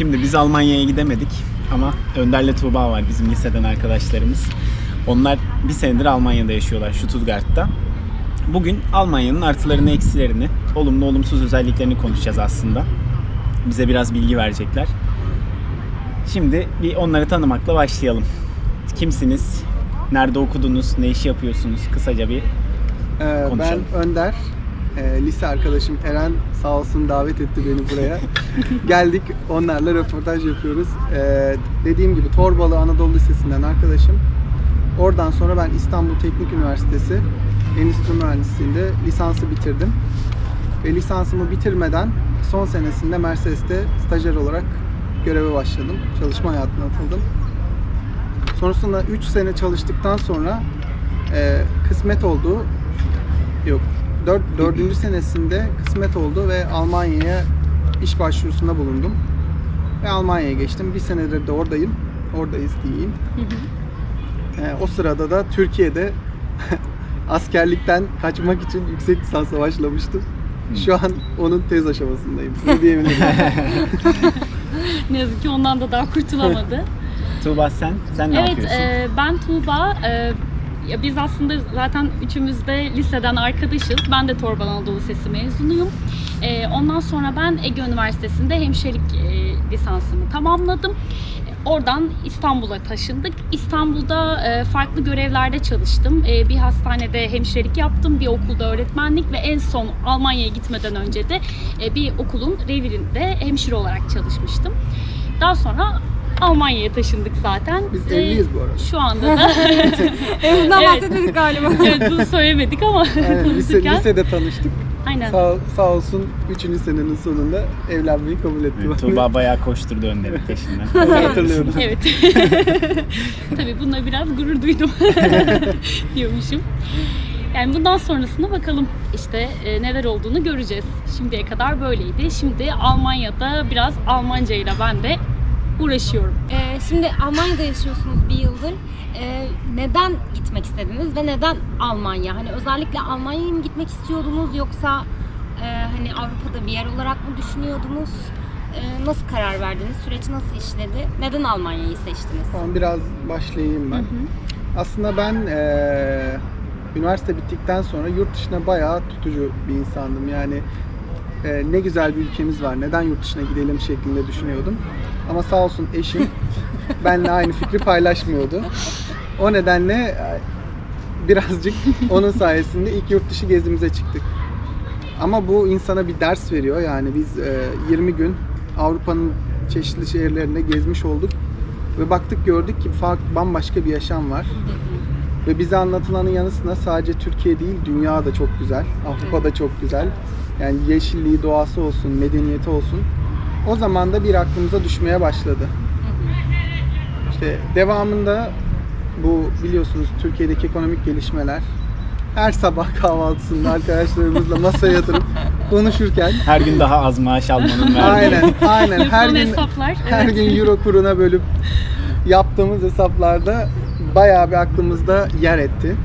Şimdi biz Almanya'ya gidemedik ama Önder'le Tuğba var bizim liseden arkadaşlarımız. Onlar bir senedir Almanya'da yaşıyorlar Stuttgart'ta. Bugün Almanya'nın artılarını, eksilerini, olumlu olumsuz özelliklerini konuşacağız aslında. Bize biraz bilgi verecekler. Şimdi bir onları tanımakla başlayalım. Kimsiniz? Nerede okudunuz? Ne iş yapıyorsunuz? Kısaca bir Ee, ben Konuşalım. Önder. Ee, lise arkadaşım Eren sağ olsun davet etti beni buraya. Geldik onlarla röportaj yapıyoruz. Ee, dediğim gibi Torbalı Anadolu Lisesi'nden arkadaşım. Oradan sonra ben İstanbul Teknik Üniversitesi Endüstri Mühendisliği'nde lisansı bitirdim. Ve lisansımı bitirmeden son senesinde Mercedes'te stajyer olarak göreve başladım. Çalışma hayatına atıldım. Sonrasında 3 sene çalıştıktan sonra e, kısmet oldu. Yok. 4. Dördüncü senesinde kısmet oldu ve Almanya'ya iş başvurusunda bulundum. Ve Almanya'ya geçtim. Bir senedir de oradayım. Oradayız diyeyim. E, o sırada da Türkiye'de askerlikten kaçmak için yüksek lisansa başlamıştım. Şu an onun tez aşamasındayım. Ne diyebilirim? Ne yazık ki ondan da daha kurtulamadı. Tuğba sen, sen ne evet, yapıyorsun? e, ben Tuğba. E, ya biz aslında zaten üçümüz de liseden arkadaşız. Ben de Torbalı Anadolu Lisesi mezunuyum. E, ondan sonra ben Ege Üniversitesi'nde hemşirelik e, lisansımı tamamladım. Oradan İstanbul'a taşındık. İstanbul'da e, farklı görevlerde çalıştım. E, bir hastanede hemşirelik yaptım, bir okulda öğretmenlik ve en son Almanya'ya gitmeden önce de e, bir okulun revirinde hemşire olarak çalışmıştım. Daha sonra Almanya'ya taşındık zaten. Biz evliyiz bu arada. Şu anda da Evimden Evet. bahsetmedik galiba. evet bunu söylemedik ama Aynen, lise, lisede tanıştık. Aynen. Sağ, sağ olsun 3. senenin sonunda evlenmeyi kabul etti. Evet, Tuğba bayağı koşturdu Önder'in peşinden. Hatırlıyorum. Evet. Tabii bununla biraz gurur duydum diyormuşum. Yani bundan sonrasına bakalım işte e, neler olduğunu göreceğiz. Şimdiye kadar böyleydi. Şimdi Almanya'da biraz Almanca ile ben de uğraşıyorum. Ee, şimdi Almanya'da yaşıyorsunuz bir yıldır. Ee, neden gitmek istediniz ve neden Almanya? Hani özellikle Almanya'ya mı gitmek istiyordunuz yoksa e, hani Avrupa'da bir yer olarak mı düşünüyordunuz? Ee, nasıl karar verdiniz? Süreç nasıl işledi? Neden Almanya'yı seçtiniz? Tamam biraz başlayayım ben. Aslında ben eee, üniversite bittikten sonra yurt dışına bayağı tutucu bir insandım. Yani eee, ne güzel bir ülkemiz var. Neden yurt dışına gidelim şeklinde düşünüyordum. Ama sağ olsun eşim benimle aynı fikri paylaşmıyordu. O nedenle e, birazcık onun sayesinde ilk yurt dışı gezimize çıktık. Ama bu insana bir ders veriyor. Yani biz e, 20 gün Avrupa'nın çeşitli şehirlerinde gezmiş olduk ve baktık gördük ki farklı bambaşka bir yaşam var. Ve bize anlatılanın yanı sıra sadece Türkiye değil, dünya da çok güzel. Avrupa da çok güzel. Yani yeşilliği, doğası olsun, medeniyeti olsun. O zaman da bir aklımıza düşmeye başladı. İşte devamında bu biliyorsunuz Türkiye'deki ekonomik gelişmeler her sabah kahvaltısında arkadaşlarımızla masaya yatırıp konuşurken Her gün daha az maaş almanın verdiği. aynen aynen her gün hesaplar. her evet. gün euro kuruna bölüp yaptığımız hesaplarda bayağı bir aklımızda yer etti.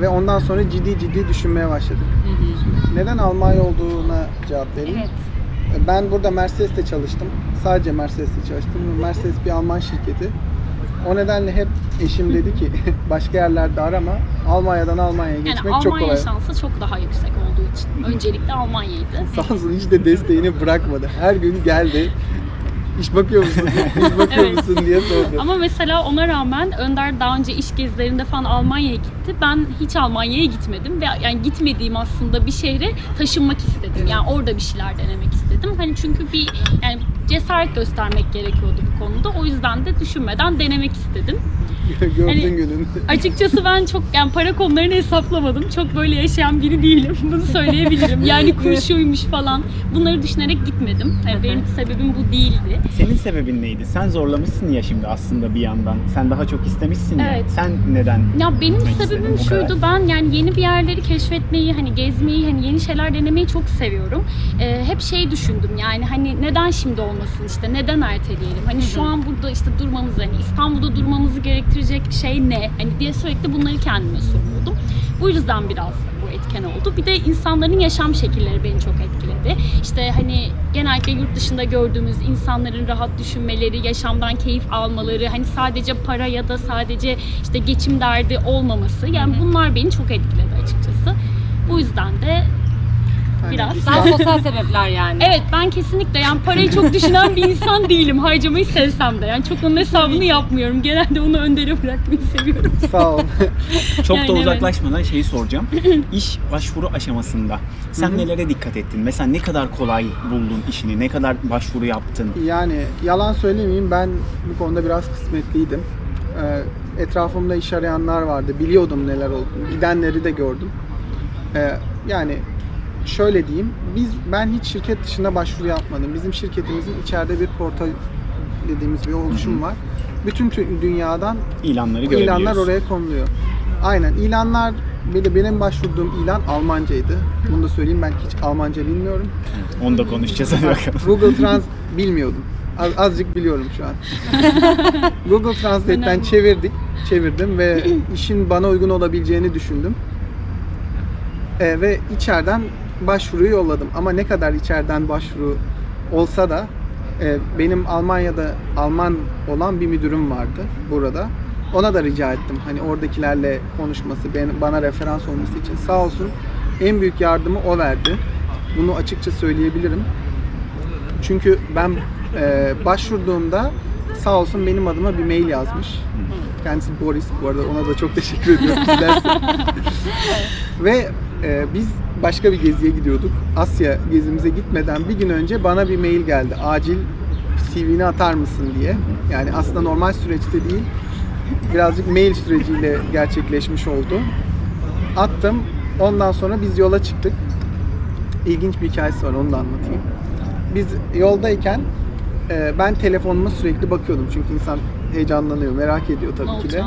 Ve ondan sonra ciddi ciddi düşünmeye başladık. Hı hı. Neden Almanya olduğuna cevap vereyim. Evet. Ben burada Mercedes'te çalıştım. Sadece Mercedes'te çalıştım. Mercedes bir Alman şirketi. O nedenle hep eşim dedi ki başka yerlerde arama. Almanya'dan Almanya'ya Yani geçmek çok Almanya kolay. şansı çok daha yüksek olduğu için. Öncelikle Almanya'ydı. Sağ olsun hiç de desteğini bırakmadı. Her gün geldi. İş bakıyor musun? İş bakıyor Evet. musun diye sordu. Ama mesela ona rağmen Önder daha önce iş gezilerinde falan Almanya'ya gitti. Ben hiç Almanya'ya gitmedim ve yani gitmediğim aslında bir şehre taşınmak istedim. Yani orada bir şeyler denemek istedim. Hani çünkü bir yani cesaret göstermek gerekiyordu bu konuda. O yüzden de düşünmeden denemek istedim. Gördün hani- günün. Açıkçası ben çok yani para konularını hesaplamadım. Çok böyle yaşayan biri değilim. Bunu söyleyebilirim. Yani kurşuymuş falan. Bunları düşünerek gitmedim. Yani benim sebebim bu değildi. Senin sebebin neydi? Sen zorlamışsın ya şimdi aslında bir yandan. Sen daha çok istemişsin ya. Evet. Sen neden? Ya benim sebebim şuydu ben yani yeni bir yerleri keşfetmeyi hani gezmeyi hani yeni şeyler denemeyi çok seviyorum. Ee, hep şey düşündüm yani hani neden şimdi olmasın işte neden erteleyelim? Hani şu an burada işte durmamız hani İstanbul'da durmamızı gerektirecek şey ne? Hani diye sürekli bunları kendime soruyordum. Bu yüzden biraz bu etken oldu. Bir de insanların yaşam şekilleri beni çok etkiledi. İşte hani genellikle yurt dışında gördüğümüz insanların rahat düşünmeleri, yaşamdan keyif almaları, hani sadece para ya da sadece işte geçim derdi olmaması. Yani bunlar beni çok etkiledi açıkçası. Bu yüzden de Biraz. Daha sosyal sebepler yani. evet ben kesinlikle yani parayı çok düşünen bir insan değilim. Harcamayı sevsem de. Yani çok onun hesabını yapmıyorum. Genelde onu öndere bırakmayı seviyorum. Sağ ol. Çok Yani da evet. uzaklaşmadan şeyi soracağım. İş başvuru aşamasında sen Hı hı. nelere dikkat ettin? Mesela ne kadar kolay buldun işini? Ne kadar başvuru yaptın? Yani yalan söylemeyeyim ben bu konuda biraz kısmetliydim. Ee, etrafımda iş arayanlar vardı. Biliyordum neler olduğunu. Gidenleri de gördüm. Ee, yani şöyle diyeyim. Biz ben hiç şirket dışında başvuru yapmadım. Bizim şirketimizin içeride bir portal dediğimiz bir oluşum var. Bütün tü- dünyadan İlanları ilanlar oraya konuluyor. Aynen. ilanlar bir de benim başvurduğum ilan Almancaydı. Bunu da söyleyeyim ben hiç Almanca bilmiyorum. Onu da konuşacağız hadi bakalım. Google Trans bilmiyordum. Az, azıcık biliyorum şu an. Google Translate'ten Önemli. çevirdik, çevirdim ve işin bana uygun olabileceğini düşündüm. Ee, ve içeriden başvuruyu yolladım. Ama ne kadar içeriden başvuru olsa da e, benim Almanya'da Alman olan bir müdürüm vardı burada. Ona da rica ettim. Hani oradakilerle konuşması, ben, bana referans olması için. Sağ olsun en büyük yardımı o verdi. Bunu açıkça söyleyebilirim. Çünkü ben e, başvurduğumda sağ olsun benim adıma bir mail yazmış. Kendisi Boris bu arada ona da çok teşekkür ediyorum. Ve e, biz başka bir geziye gidiyorduk. Asya gezimize gitmeden bir gün önce bana bir mail geldi. Acil CV'ni atar mısın diye. Yani aslında normal süreçte değil. Birazcık mail süreciyle gerçekleşmiş oldu. Attım. Ondan sonra biz yola çıktık. İlginç bir hikayesi var onu da anlatayım. Biz yoldayken e, ben telefonuma sürekli bakıyordum. Çünkü insan heyecanlanıyor, merak ediyor tabii ki de.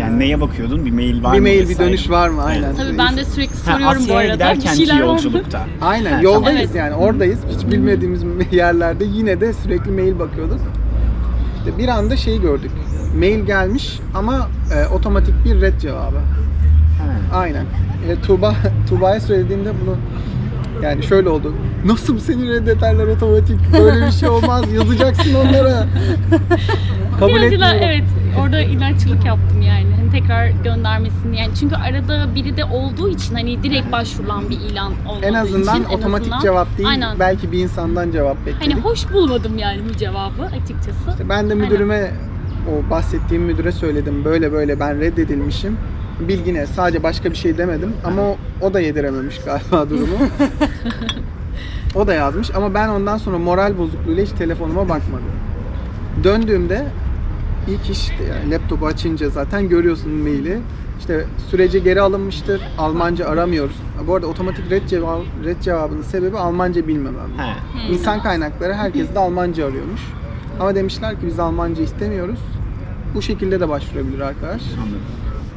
Yani neye bakıyordun? Bir mail var bir mı? mail, bir dönüş var mı? Aynen. Evet. Tabii ben de sürekli Ha, soruyorum bu Asya'ya arada. giderken Bir ki yolculukta. Aynen Ha, yoldayız tamam. yani oradayız. Hiç bilmediğimiz yerlerde yine de sürekli mail bakıyorduk. İşte bir anda şeyi gördük. Mail gelmiş ama e, otomatik bir red cevabı. Ha. Aynen. E, Tuğba, Tuğba'ya söylediğimde bunu yani şöyle oldu. Nasıl seni reddederler otomatik? Böyle bir şey olmaz. Yazacaksın onlara. Kabul Biraz ila- etmiyorum. evet orada ilaççılık yaptım yani. Hani tekrar göndermesini yani çünkü arada biri de olduğu için hani direkt başvurulan bir ilan olmadığı En azından için, en otomatik azından- cevap değil. Aynen. Belki bir insandan cevap bekledik. Hani hoş bulmadım yani bu cevabı açıkçası. İşte ben de müdürüme o bahsettiğim müdüre söyledim. Böyle böyle ben reddedilmişim. Bilgine sadece başka bir şey demedim ama o, o da yedirememiş galiba durumu. o da yazmış ama ben ondan sonra moral bozukluğuyla hiç telefonuma bakmadım. Döndüğümde ilk iş işte yani laptopu açınca zaten görüyorsun maili. İşte sürece geri alınmıştır. Almanca aramıyoruz. Bu arada otomatik red, cevabı, red cevabının sebebi Almanca bilmemem. Hmm. İnsan kaynakları herkes de Almanca arıyormuş. Ama demişler ki biz Almanca istemiyoruz. Bu şekilde de başvurabilir arkadaş. Anladım.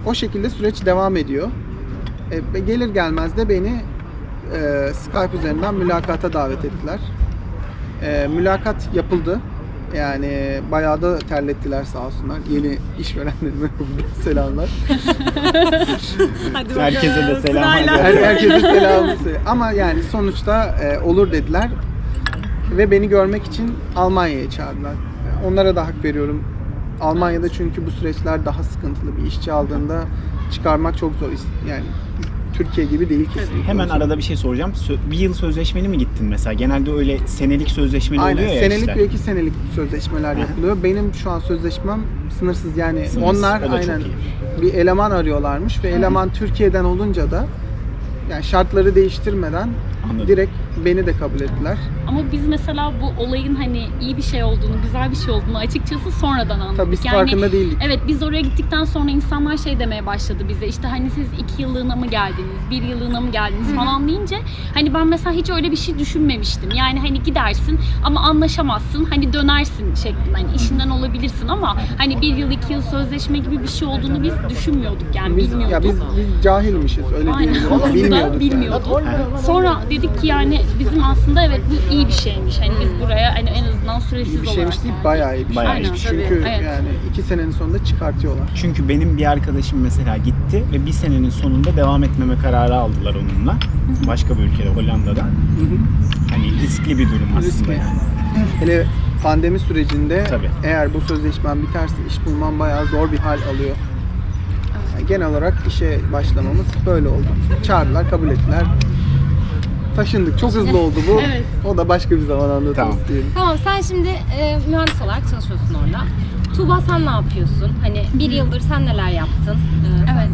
O şekilde süreç devam ediyor. E, gelir gelmez de beni e, Skype üzerinden mülakata davet ettiler. E, mülakat yapıldı. Yani bayağı da terlettiler sağ olsunlar. Yeni işverenlerime selamlar. Hadi Herkese de selam. Her, herkese söyle. Ama yani sonuçta e, olur dediler ve beni görmek için Almanya'ya çağırdılar. E, Onlara da hak veriyorum. Almanya'da çünkü bu süreçler daha sıkıntılı. Bir işçi aldığında çıkarmak çok zor. Yani Türkiye gibi değil kesinlikle. Hemen arada bir şey soracağım. Bir yıl sözleşmeli mi gittin mesela? Genelde öyle senelik sözleşmeli Aynen. oluyor ya Senelik işler. ve iki senelik sözleşmeler yapılıyor. Benim şu an sözleşmem sınırsız yani Sınırsız, onlar o da çok aynen iyi. bir eleman arıyorlarmış ve eleman Türkiye'den olunca da yani şartları değiştirmeden Anladım. direkt beni de kabul ettiler. Ama biz mesela bu olayın hani iyi bir şey olduğunu, güzel bir şey olduğunu açıkçası sonradan anladık. Tabii biz yani farkında değildik. Evet biz oraya gittikten sonra insanlar şey demeye başladı bize işte hani siz iki yıllığına mı geldiniz, bir yıllığına mı geldiniz falan deyince hani ben mesela hiç öyle bir şey düşünmemiştim. Yani hani gidersin ama anlaşamazsın hani dönersin şeklinde hani işinden olabilirsin ama hani bir yıl iki yıl sözleşme gibi bir şey olduğunu biz düşünmüyorduk yani Biz, bilmiyorduk. ya biz, biz cahilmişiz öyle Aynen. Aynen. bilmiyorduk Bilmiyorduk yani. Sonra dedik ki yani bizim aslında evet bu iyi bir şeymiş. Hani biz buraya hani en azından süresiz İyi bir şeymiş olarak değil, geldik. bayağı iyi bir Bayağı şeymiş. iyi. Çünkü Tabii, evet. yani iki senenin sonunda çıkartıyorlar. Çünkü benim bir arkadaşım mesela gitti ve bir senenin sonunda devam etmeme kararı aldılar onunla. Başka bir ülkede, Hollanda'da. Hani riskli bir durum aslında Riskli. yani. Hele pandemi sürecinde Tabii. eğer bu sözleşmen biterse iş bulman bayağı zor bir hal alıyor. Yani genel olarak işe başlamamız böyle oldu. Çağırdılar, kabul ettiler. Taşındık. Çok hızlı oldu bu. Evet. O da başka bir zaman anlatırız Tamam. diyelim. Tamam sen şimdi e, mühendis olarak çalışıyorsun orada. Tuğba sen ne yapıyorsun? Hani bir yıldır sen neler yaptın? Ee, sen Evet.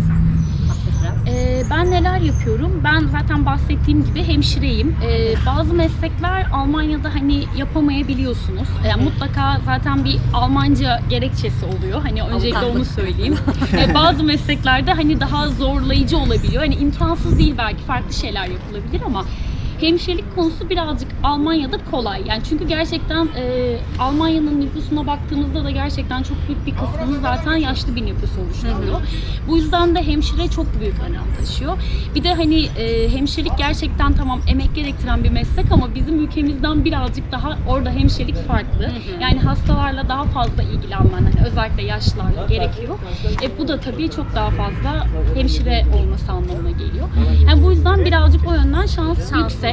bahset biraz. Ee, ben neler yapıyorum? Ben zaten bahsettiğim gibi hemşireyim. Ee, bazı meslekler Almanya'da hani yapamayabiliyorsunuz. Yani mutlaka zaten bir Almanca gerekçesi oluyor. Hani öncelikle onu söyleyeyim. Ee, bazı mesleklerde hani daha zorlayıcı olabiliyor. Hani imkansız değil belki farklı şeyler yapılabilir ama hemşirelik konusu birazcık Almanya'da kolay. Yani çünkü gerçekten e, Almanya'nın nüfusuna baktığımızda da gerçekten çok büyük bir kısmını zaten yaşlı bir nüfus oluşturuyor. Bu yüzden de hemşire çok büyük önem taşıyor. Bir de hani e, hemşirelik gerçekten tamam emek gerektiren bir meslek ama bizim ülkemizden birazcık daha orada hemşirelik farklı. Yani hastalarla daha fazla ilgilenmen hani özellikle yaşlılarla gerekiyor. E, bu da tabii çok daha fazla hemşire olması anlamına geliyor. Yani bu yüzden birazcık o yönden şans Şans. yüksek.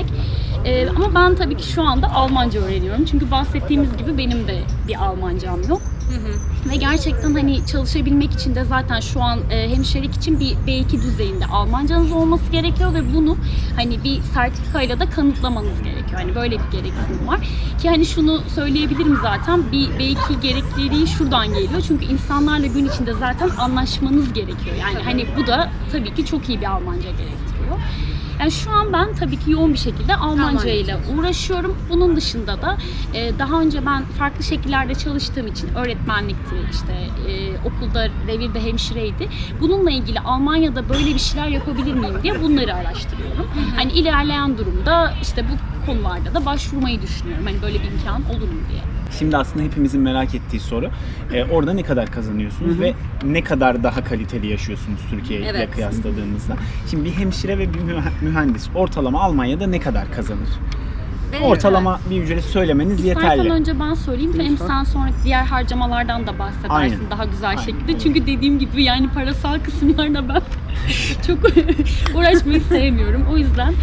E, ama ben tabii ki şu anda Almanca öğreniyorum. Çünkü bahsettiğimiz gibi benim de bir Almancam yok. Hı hı. Ve gerçekten hani çalışabilmek için de zaten şu an e, hemşirelik için bir B2 düzeyinde Almancanız olması gerekiyor ve bunu hani bir sertifikayla da kanıtlamanız gerekiyor. Hani böyle bir gereksinim var. Ki hani şunu söyleyebilirim zaten bir B2 gerekliliği şuradan geliyor. Çünkü insanlarla gün içinde zaten anlaşmanız gerekiyor. Yani hani bu da tabii ki çok iyi bir Almanca gerektiriyor. Yani şu an ben tabii ki yoğun bir şekilde Almanca ile uğraşıyorum. Bunun dışında da e, daha önce ben farklı şekillerde çalıştığım için öğretmenlikti, işte e, okulda revirde hemşireydi. Bununla ilgili Almanya'da böyle bir şeyler yapabilir miyim diye bunları araştırıyorum. Hani ilerleyen durumda işte bu konularda da başvurmayı düşünüyorum. Hani böyle bir imkan olur mu diye. Şimdi aslında hepimizin merak ettiği soru. e, orada ne kadar kazanıyorsunuz Hı hı. ve ne kadar daha kaliteli yaşıyorsunuz Türkiye ile Evet. kıyasladığımızda? Şimdi bir hemşire ve bir mühe- mühendis ortalama Almanya'da ne kadar kazanır? Ve- Ortalama bir ücret söylemeniz yeterli. İstersen önce ben söyleyeyim hem Lütfen. sen sonra diğer harcamalardan da bahsedersin Aynen. daha güzel Aynen, şekilde. Çünkü dediğim gibi yani parasal kısımlarla ben çok uğraşmayı sevmiyorum. O yüzden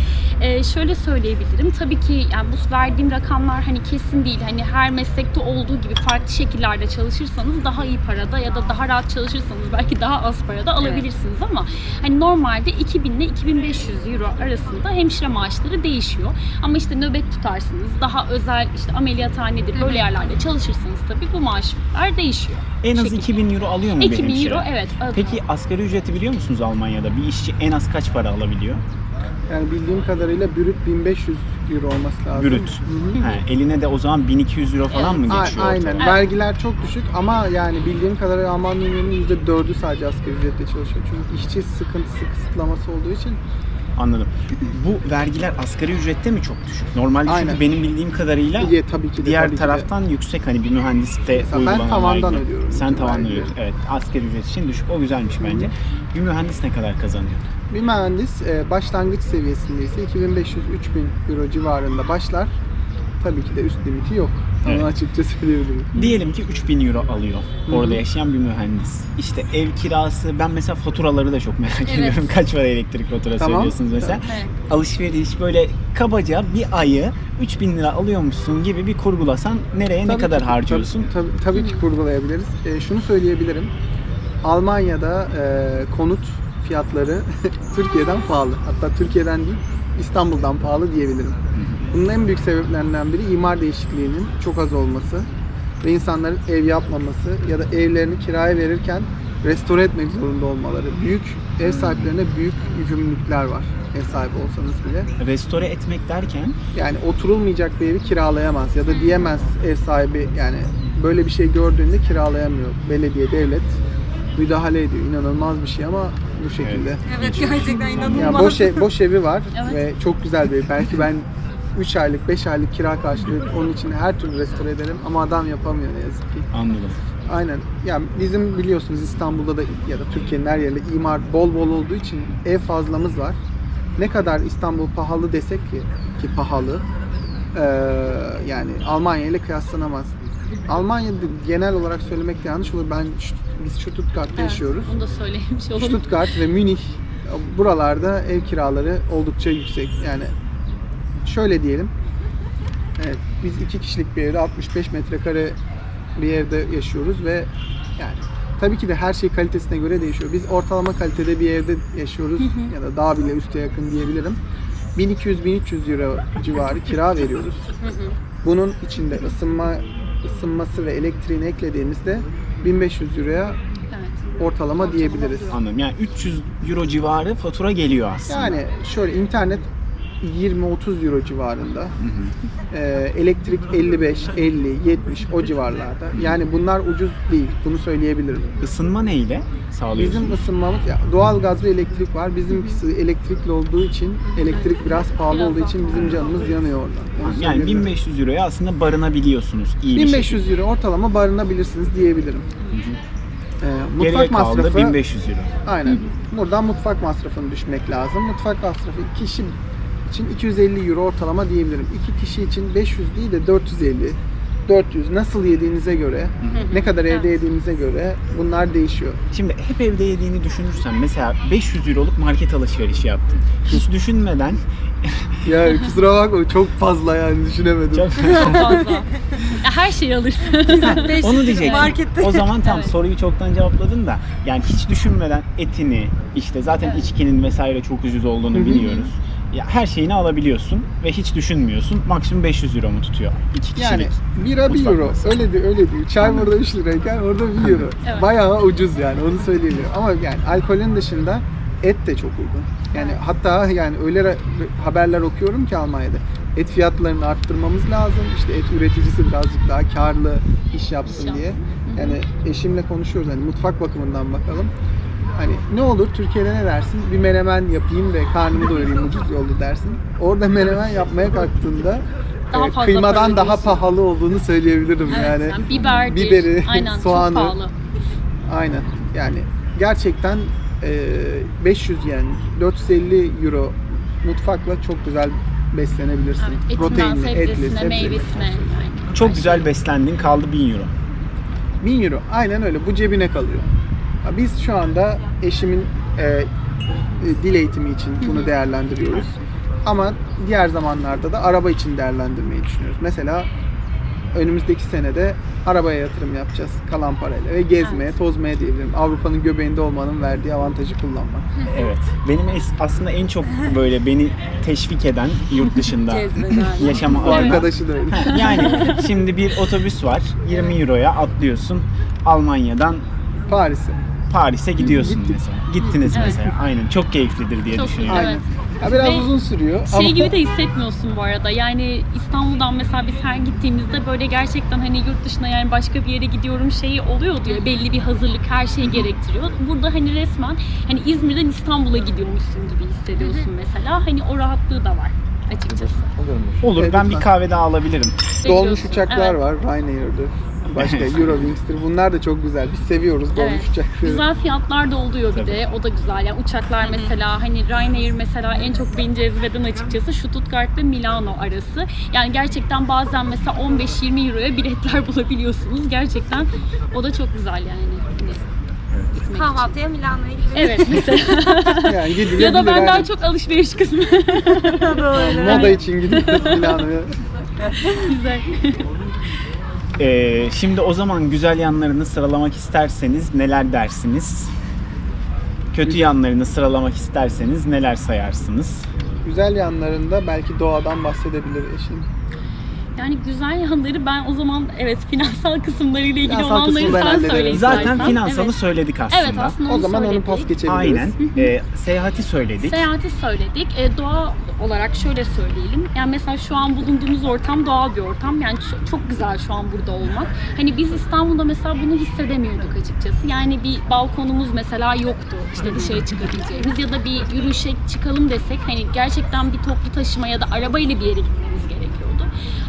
e, şöyle söyleyebilirim. Tabii ki yani bu verdiğim rakamlar hani kesin değil. Hani her meslekte olduğu gibi farklı şekillerde çalışırsanız daha iyi parada ya da daha rahat çalışırsanız belki daha az parada alabilirsiniz ama hani normalde 2000 ile 2500 euro arasında hemşire maaşları değişiyor. Ama işte nöbet tutarsınız, daha özel işte ameliyathanedir böyle yerlerde çalışırsanız tabii bu maaşlar değişiyor. En az şekilde. 2000 euro alıyor mu bir 2000 hemşire? euro evet. Peki asgari ücreti biliyor musunuz Almanya'da? Bir işçi en az kaç para alabiliyor? Yani bildiğim kadarıyla brüt 1500 euro olması lazım. Brüt. Hı hı. Ha, eline de o zaman 1200 euro falan mı A- geçiyor? Aynen. ortalama? Evet. Vergiler çok düşük ama yani bildiğim kadarıyla Alman ünlüğünün %4'ü sadece asgari ücretle çalışıyor. Çünkü işçi sıkıntısı, kısıtlaması olduğu için Anladım. Bu vergiler asgari ücrette mi çok düşük? Normalde çünkü Aynen. benim bildiğim kadarıyla diye tabii ki de diğer tabii ki de. taraftan yüksek hani bir mühendiste Mesela ben uygulanan tavandan vergi. ödüyorum Sen bütün tavandan vergileri. ödüyorsun. Evet. Asgari ücret için düşük. O güzelmiş bence. Bir mühendis ne kadar kazanıyor? Bir mühendis e, başlangıç seviyesindeyse 2500-3000 euro civarında başlar. Tabii ki de üst limiti yok. Onu Evet. açıkça söyleyebilirim. Diyelim ki 3000 euro alıyor Hı hı. orada yaşayan bir mühendis. İşte ev kirası, ben mesela faturaları da çok merak Evet. ediyorum. Kaç para elektrik faturası Tamam. ödüyorsunuz mesela? Evet. Alışveriş böyle kabaca bir ayı 3000 lira alıyormuşsun gibi bir kurgulasan nereye ne Tabii kadar ki- harcıyorsun? Tabii, tabii, tabii ki kurgulayabiliriz. E, şunu söyleyebilirim. Almanya'da e, konut fiyatları Türkiye'den pahalı. Hatta Türkiye'den değil İstanbul'dan pahalı diyebilirim. Bunun en büyük sebeplerinden biri imar değişikliğinin çok az olması ve insanların ev yapmaması ya da evlerini kiraya verirken restore etmek zorunda olmaları. Büyük ev sahiplerine büyük yükümlülükler var. Ev sahibi olsanız bile. Restore etmek derken Yani oturulmayacak bir evi kiralayamaz ya da diyemez ev sahibi yani böyle bir şey gördüğünde kiralayamıyor. Belediye, devlet müdahale ediyor. İnanılmaz bir şey ama bu şekilde. Evet gerçekten inanılmaz. Ya boş, ev, boş evi var Evet. ve çok güzel bir ev. Belki ben 3 aylık, 5 aylık kira karşılığı onun için her türlü restore ederim ama adam yapamıyor ne yazık ki. anladım. Aynen. Ya bizim biliyorsunuz İstanbul'da da ya da Türkiye'nin her yerinde imar bol bol olduğu için ev fazlamız var. ne kadar İstanbul pahalı desek ki ki pahalı e, yani Almanya ile kıyaslanamaz. Almanya'da genel olarak söylemek de yanlış olur. Ben biz Stuttgart'ta Evet, yaşıyoruz. Onu da olalım. Stuttgart ve Münih buralarda ev kiraları oldukça yüksek. Yani şöyle diyelim. Evet, biz iki kişilik bir evde 65 metrekare bir evde yaşıyoruz ve yani tabii ki de her şey kalitesine göre değişiyor. Biz ortalama kalitede bir evde yaşıyoruz Hı hı. ya da daha bile üste yakın diyebilirim. 1200-1300 euro civarı kira veriyoruz. Hı hı. Bunun içinde ısınma ısınması ve elektriğini eklediğimizde 1500 euroya ortalama diyebiliriz. Anladım. Yani 300 euro civarı fatura geliyor aslında. Yani şöyle internet 20-30 euro civarında. Hı hı. Ee, elektrik 55, 50, 70 o civarlarda. Yani bunlar ucuz değil. Bunu söyleyebilirim. Isınma neyle sağlıyorsunuz? Bizim ısınmamız ya doğal gaz ve elektrik var. Bizimkisi elektrikli olduğu için elektrik biraz pahalı olduğu için bizim canımız yanıyor oradan. Onu yani söyleyebilirim. 1500 euroya aslında barınabiliyorsunuz iyi bir şekilde. 1500 euro ortalama barınabilirsiniz diyebilirim. Ee, Geriye mutfak kaldı masrafı 1500 euro. Aynen. Buradan mutfak masrafını düşmek lazım. Mutfak masrafı kişi için 250 euro ortalama diyebilirim. İki kişi için 500 değil de 450, 400 nasıl yediğinize göre, ne kadar evde yediğinize göre bunlar değişiyor. Şimdi hep evde yediğini düşünürsen mesela 500 euroluk market alışverişi yaptın. Hiç düşünmeden Ya kusura bakma çok fazla yani düşünemedim. çok Çok fazla. Ya her şeyi alırsın. Onu diyecektim. Markette. O zaman tam Evet. soruyu çoktan cevapladın da yani hiç düşünmeden etini işte zaten Evet. içkinin vesaire çok ucuz olduğunu biliyoruz. Ya her şeyini alabiliyorsun ve hiç düşünmüyorsun. Maksimum 500 euro mu tutuyor? İki kişilik. Yani bira 1 Mutfak euro. masrafı. Öyle diyor, öyle diyor. Çay burada 3 lirayken orada 1 euro. Evet. Bayağı ucuz yani onu söyleyebilirim. Ama yani alkolün dışında et de çok uygun. Yani hatta yani öyle haberler okuyorum ki Almanya'da. Et fiyatlarını arttırmamız lazım. İşte et üreticisi birazcık daha karlı iş yapsın İş diye. Yani eşimle konuşuyoruz hani mutfak bakımından bakalım. Hani ne olur Türkiye'de ne dersin? Bir menemen yapayım ve karnımı doyurayım ucuz yolda dersin. Orada menemen yapmaya kalktığında Daha e, fazla kıymadan daha pahalı olduğunu söyleyebilirim Evet, yani. yani biberi, Aynen, soğanı. Çok pahalı. Aynen. Yani gerçekten e, 500 yen, 450 euro mutfakla çok güzel beslenebilirsin. Evet, etinden Proteinli, etli, sebzesine, meyvesine. Yani. Çok güzel beslendin kaldı 1000 euro. 1000 euro. Aynen öyle. Bu cebine kalıyor. Biz şu anda eşimin e, e, dil eğitimi için bunu değerlendiriyoruz. Ama diğer zamanlarda da araba için değerlendirmeyi düşünüyoruz. Mesela önümüzdeki senede arabaya yatırım yapacağız kalan parayla ve gezmeye, Evet. tozmaya diyebilirim. Avrupa'nın göbeğinde olmanın verdiği avantajı kullanmak. Evet. Benim aslında en çok böyle beni teşvik eden yurt dışında yaşama adına. arkadaşı da öyle. Yani şimdi bir otobüs var. 20 euroya atlıyorsun. Almanya'dan Paris'e. Paris'e gidiyorsun Gittik. mesela. Gittiniz Evet. mesela. Aynen. Çok keyiflidir diye Çok düşünüyorum. Aynen. Evet. Ya biraz Ve uzun sürüyor Şey ama gibi de hissetmiyorsun bu arada. Yani İstanbul'dan mesela biz her gittiğimizde böyle gerçekten hani yurt dışına yani başka bir yere gidiyorum şeyi oluyor diyor. Belli bir hazırlık her şeyi gerektiriyor. Burada hani resmen hani İzmir'den İstanbul'a gidiyormuşsun gibi hissediyorsun mesela. Hani o rahatlığı da var açıkçası. Olur. Evet, ben bir lütfen. kahve daha alabilirim. dolmuş uçaklar Evet. var. Ryanair'dir. Başka Eurowings'tir. Bunlar da çok güzel. Biz seviyoruz dolmuş Evet. uçakları. Güzel fiyatlar da oluyor bir de. O da güzel. Yani uçaklar mesela hani Ryanair mesela en çok beni cezbeden açıkçası Stuttgart ve Milano arası. Yani gerçekten bazen mesela 15-20 euroya biletler bulabiliyorsunuz. Gerçekten o da çok güzel yani. Hani için. Kahvaltıya Milano'ya gidelim. Evet mesela. Yani ya da ben daha çok alışveriş kısmı. Moda için gidiyoruz Milano'ya. güzel. Ee, şimdi o zaman güzel yanlarını sıralamak isterseniz neler dersiniz? Kötü yanlarını sıralamak isterseniz neler sayarsınız? Güzel yanlarında belki doğadan bahsedebilir eşim. Yani güzel yanları ben o zaman evet finansal kısımlarıyla ilgili Finansal olanları sen hallederim. söyle Zaten istersen. finansalı Evet. söyledik aslında. Evet aslında onu O zaman onu söyledik. pas geçebiliriz. Aynen. Ee, seyahati söyledik. Seyahati söyledik. E, doğa olarak şöyle söyleyelim. Yani mesela şu an bulunduğumuz ortam doğal bir ortam. Yani çok, güzel şu an burada olmak. Hani biz İstanbul'da mesela bunu hissedemiyorduk açıkçası. Yani bir balkonumuz mesela yoktu. İşte dışarı çıkabileceğimiz ya da bir yürüyüşe çıkalım desek hani gerçekten bir toplu taşıma ya da arabayla bir yere gitmemiz.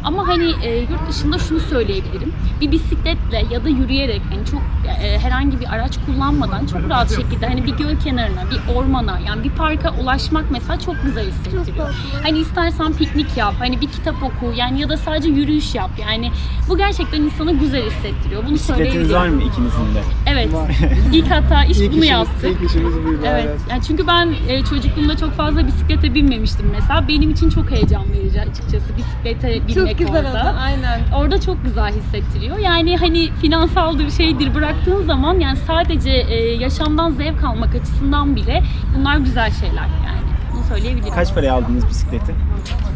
Ama hani e, yurt dışında şunu söyleyebilirim. Bir bisikletle ya da yürüyerek hani çok e, herhangi bir araç kullanmadan çok rahat şekilde hani bir göl kenarına, bir ormana yani bir parka ulaşmak mesela çok güzel hissettiriyor. Hani istersen piknik yap, hani bir kitap oku yani ya da sadece yürüyüş yap. Yani bu gerçekten insana güzel hissettiriyor. Bunu Bisikletiniz söyleyebilirim. var mı ikinizin de? Evet. Var. İlk hatta iş İlk bunu işimiz, yaptık. ilk işimiz buydu. Evet. Yani çünkü ben e, çocukluğumda çok fazla bisiklete binmemiştim mesela. Benim için çok heyecan verici açıkçası bisiklete binmek Çok güzel orada. oldu. Aynen. Orada çok güzel hissettiriyor. Yani hani finansaldır şeydir bıraktığın zaman yani sadece e, yaşamdan zevk almak açısından bile bunlar güzel şeyler yani. Bunu söyleyebilirim. Kaç paraya aldınız bisikleti?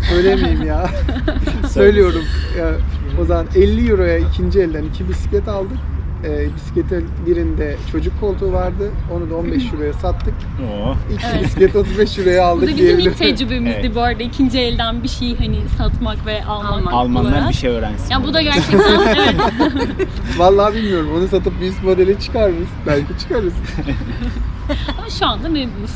Söylemeyeyim ya. Söylüyorum. Ya, o zaman 50 euroya ikinci elden iki bisiklet aldık. Ee, bisikletin birinde çocuk koltuğu vardı. Onu da 15 euroya sattık. Oo. İki Evet. bisiklet 35 euroya Bu da aldık bizim diyebilirim. ilk tecrübemizdi Evet. bu arada. ikinci elden bir şey hani satmak ve almak. Almanlar olarak. bir şey öğrensin. Ya bu da gerçekten evet. Vallahi bilmiyorum. Onu satıp bir üst modeli çıkarırız. Belki çıkarız. Ama şu anda memnunuz.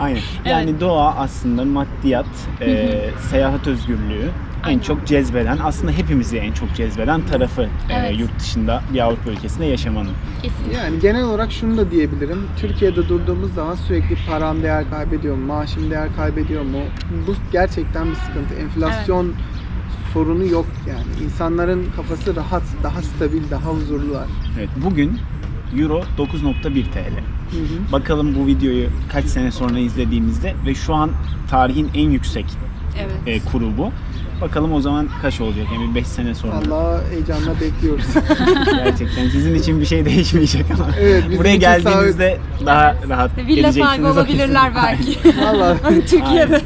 Aynen. Yani doğa aslında maddiyat, e, seyahat özgürlüğü en çok cezbeden, aslında hepimizi en çok cezbeden tarafı e, Evet. yurt dışında bir Avrupa ülkesinde yaşamanın. Kesinlikle. Yani genel olarak şunu da diyebilirim. Türkiye'de durduğumuz zaman sürekli param değer kaybediyor mu, maaşım değer kaybediyor mu? Bu gerçekten bir sıkıntı. Enflasyon sorunu yok yani. İnsanların kafası rahat, daha stabil, daha huzurlular. Evet, bugün Euro 9.1 TL. Hı hı. Bakalım bu videoyu kaç sene sonra izlediğimizde ve şu an tarihin en yüksek Evet. e, kuru bu. Bakalım o zaman kaç olacak yani 5 sene sonra. Allah heyecanla bekliyoruz. Gerçekten sizin için bir şey değişmeyecek ama. Evet, Buraya için geldiğinizde daha rahat Villa geleceksiniz. sahibi olabilirler belki. Vallahi Türkiye'de.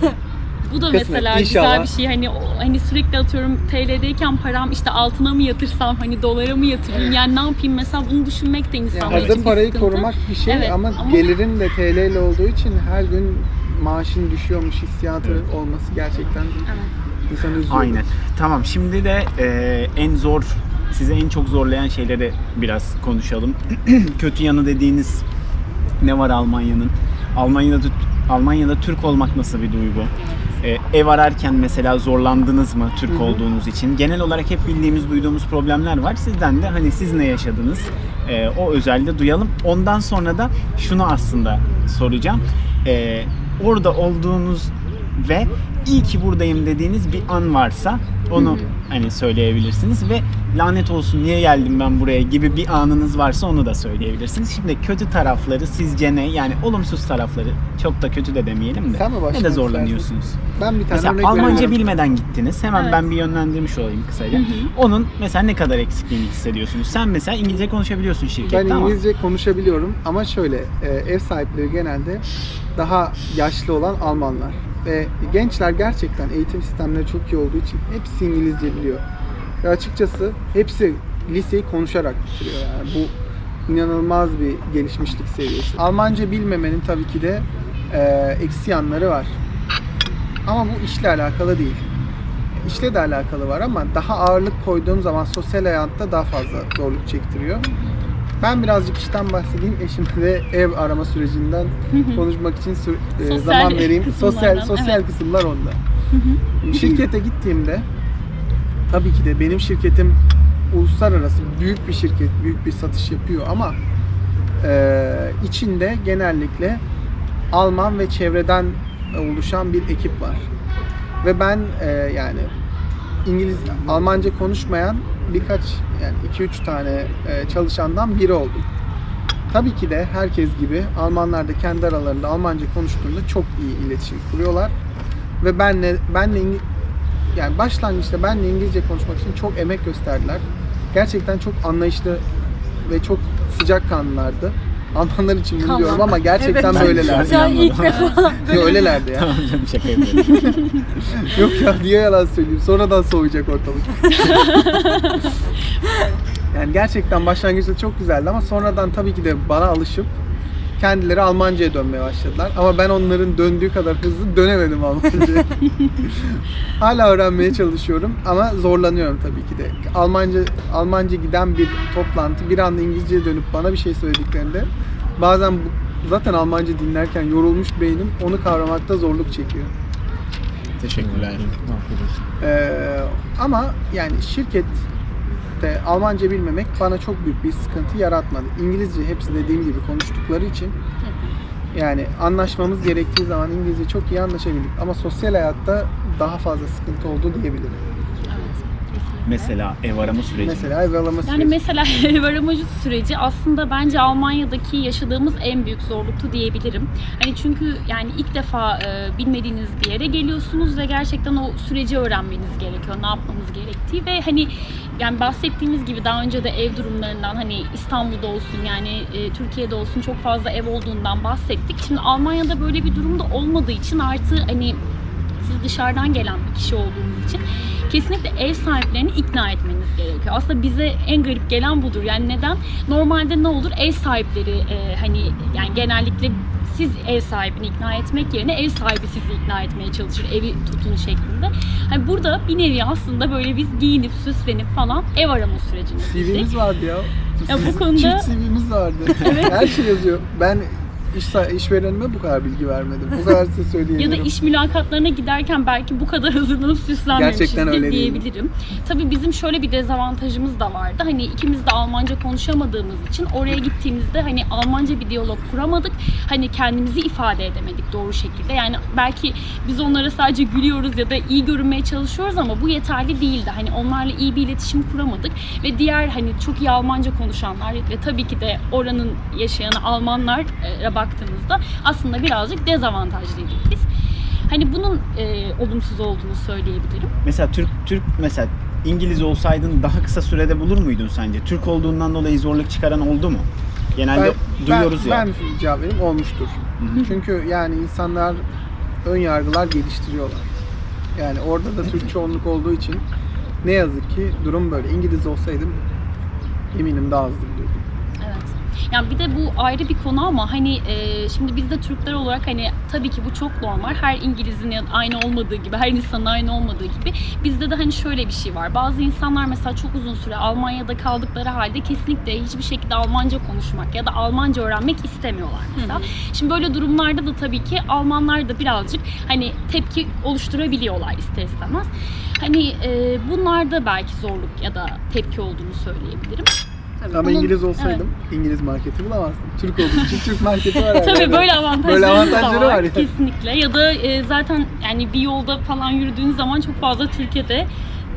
Bu da Kısmet, mesela inşallah. güzel bir şey. Hani hani sürekli atıyorum TL'deyken param işte altına mı yatırsam hani dolara mı yatırayım yani ne yapayım mesela bunu düşünmek de yani insanlar için hazır bir parayı sıkıntı. korumak bir şey Evet, ama, ama- gelirin de TL ile olduğu için her gün maaşın düşüyormuş hissiyatı Evet. olması gerçekten Evet. İnsanı üzüyor. Aynen. Tamam şimdi de e, en zor, size en çok zorlayan şeyleri biraz konuşalım. Kötü yanı dediğiniz ne var Almanya'nın? Almanya'da Almanya'da Türk olmak nasıl bir duygu? E, ev ararken mesela zorlandınız mı Türk Hı hı. olduğunuz için? Genel olarak hep bildiğimiz, duyduğumuz problemler var. Sizden de hani siz ne yaşadınız? E, o özelde duyalım. Ondan sonra da şunu aslında soracağım. E, orada olduğunuz ve iyi ki buradayım dediğiniz bir an varsa onu hani söyleyebilirsiniz ve lanet olsun niye geldim ben buraya gibi bir anınız varsa onu da söyleyebilirsiniz. Şimdi kötü tarafları sizce ne? Yani olumsuz tarafları çok da kötü de demeyelim de. Sen mi Ne de zorlanıyorsunuz? Ben bir tane Mesela örnek Almanca veriyorum. bilmeden gittiniz. Hemen Evet. ben bir yönlendirmiş olayım kısaca. Hı hı. Onun mesela ne kadar eksikliğini hissediyorsunuz? Sen mesela İngilizce konuşabiliyorsun şirkette Ben ama İngilizce konuşabiliyorum ama şöyle e, ev sahipleri genelde daha yaşlı olan Almanlar ve gençler gerçekten eğitim sistemleri çok iyi olduğu için hepsi İngilizce biliyor. Ve açıkçası hepsi liseyi konuşarak bitiriyor yani bu inanılmaz bir gelişmişlik seviyesi. Almanca bilmemenin tabii ki de e, eksi yanları var. Ama bu işle alakalı değil. İşle de alakalı var ama daha ağırlık koyduğum zaman sosyal hayatta daha fazla zorluk çektiriyor. Ben birazcık işten bahsedeyim. Eşimle de ev arama sürecinden konuşmak için e, zaman vereyim. Sosyal sosyal evet. kısımlar onda. Şirkete gittiğimde tabii ki de benim şirketim uluslararası büyük bir şirket, büyük bir satış yapıyor ama e, içinde genellikle Alman ve çevreden oluşan bir ekip var. Ve ben e, yani İngiliz, Almanca konuşmayan birkaç yani 2-3 tane e, çalışandan biri oldum. Tabii ki de herkes gibi Almanlar da kendi aralarında Almanca konuştuğunda çok iyi iletişim kuruyorlar. Ve benle benle yani başlangıçta benle İngilizce konuşmak için çok emek gösterdiler. Gerçekten çok anlayışlı ve çok sıcakkanlılardı. Almanlar için bunu Tamam. diyorum ama gerçekten Evet. böyleler. An ilk defa Yo, öylelerdi ya. tamam canım şaka yapıyorum. Yok ya niye yalan söyleyeyim? Sonradan soğuyacak ortalık. yani gerçekten başlangıçta çok güzeldi ama sonradan tabii ki de bana alışıp kendileri Almanca'ya dönmeye başladılar. Ama ben onların döndüğü kadar hızlı dönemedim Almanca'ya. Hala öğrenmeye çalışıyorum ama zorlanıyorum tabii ki de. Almanca Almanca giden bir toplantı bir anda İngilizceye dönüp bana bir şey söylediklerinde bazen bu- zaten Almanca dinlerken yorulmuş beynim onu kavramakta zorluk çekiyor. Teşekkürler. Ee, ama yani şirkette Almanca bilmemek bana çok büyük bir sıkıntı yaratmadı. İngilizce hepsi dediğim gibi konuştukları için yani anlaşmamız gerektiği zaman İngilizce çok iyi anlaşabildik. Ama sosyal hayatta daha fazla sıkıntı oldu diyebilirim. Mesela ev arama süreci. Mesela ev Yani süreci. mesela ev aramacı süreci aslında bence Almanya'daki yaşadığımız en büyük zorluktu diyebilirim. Hani çünkü yani ilk defa e, bilmediğiniz bir yere geliyorsunuz ve gerçekten o süreci öğrenmeniz gerekiyor. Ne yapmanız gerektiği ve hani yani bahsettiğimiz gibi daha önce de ev durumlarından hani İstanbul'da olsun yani e, Türkiye'de olsun çok fazla ev olduğundan bahsettik. Şimdi Almanya'da böyle bir durumda olmadığı için artı hani siz dışarıdan gelen bir kişi olduğunuz için kesinlikle ev sahiplerini ikna etmeniz gerekiyor. Aslında bize en garip gelen budur. Yani neden? Normalde ne olur? Ev sahipleri e, hani yani genellikle siz ev sahibini ikna etmek yerine ev sahibi sizi ikna etmeye çalışır. Evi tutun şeklinde. Hani burada bir nevi aslında böyle biz giyinip süslenip falan ev arama sürecine girdik. CV'miz vardı ya. Ya bu konuda- Çift CV'miz vardı. Her şey yazıyor. Ben iş, işverenime bu kadar bilgi vermedim. Bu kadar size Ya söyleyebilirim. da iş mülakatlarına giderken belki bu kadar hazırlanıp süslenmemişizdir diyebilirim. Tabii bizim şöyle bir dezavantajımız da vardı. Hani ikimiz de Almanca konuşamadığımız için oraya gittiğimizde hani Almanca bir diyalog kuramadık. Hani kendimizi ifade edemedik doğru şekilde. Yani belki biz onlara sadece gülüyoruz ya da iyi görünmeye çalışıyoruz ama bu yeterli değildi. Hani onlarla iyi bir iletişim kuramadık ve diğer hani çok iyi Almanca konuşanlar ve tabii ki de oranın yaşayan Almanlara baktığımızda aslında birazcık dezavantajlıydık biz. Hani bunun e, olumsuz olduğunu söyleyebilirim. Mesela Türk Türk mesela İngiliz olsaydın daha kısa sürede bulur muydun sence? Türk olduğundan dolayı zorluk çıkaran oldu mu? Genelde duyuyoruz ben, ya. Ben cevap vereyim olmuştur. Hı hı. Çünkü yani insanlar ön yargılar geliştiriyorlar. Yani orada da Türk çoğunluk olduğu için ne yazık ki durum böyle. İngiliz olsaydım eminim daha hızlı. Yani bir de bu ayrı bir konu ama hani e, şimdi biz de Türkler olarak hani tabii ki bu çok normal. Her İngiliz'in aynı olmadığı gibi, her insanın aynı olmadığı gibi bizde de hani şöyle bir şey var. Bazı insanlar mesela çok uzun süre Almanya'da kaldıkları halde kesinlikle hiçbir şekilde Almanca konuşmak ya da Almanca öğrenmek istemiyorlar mesela. Şimdi böyle durumlarda da tabii ki Almanlar da birazcık hani tepki oluşturabiliyorlar ister istemez. Hani e, bunlarda belki zorluk ya da tepki olduğunu söyleyebilirim. Ama Bunun- İngiliz olsaydım İngiliz marketi bulamazdım. Türk olduğum için Türk marketi var. Tabii yerde. böyle avantajları, Böyle avantajları var, kesinlikle. Ya da e, zaten yani bir yolda falan yürüdüğünüz zaman çok fazla Türkiye'de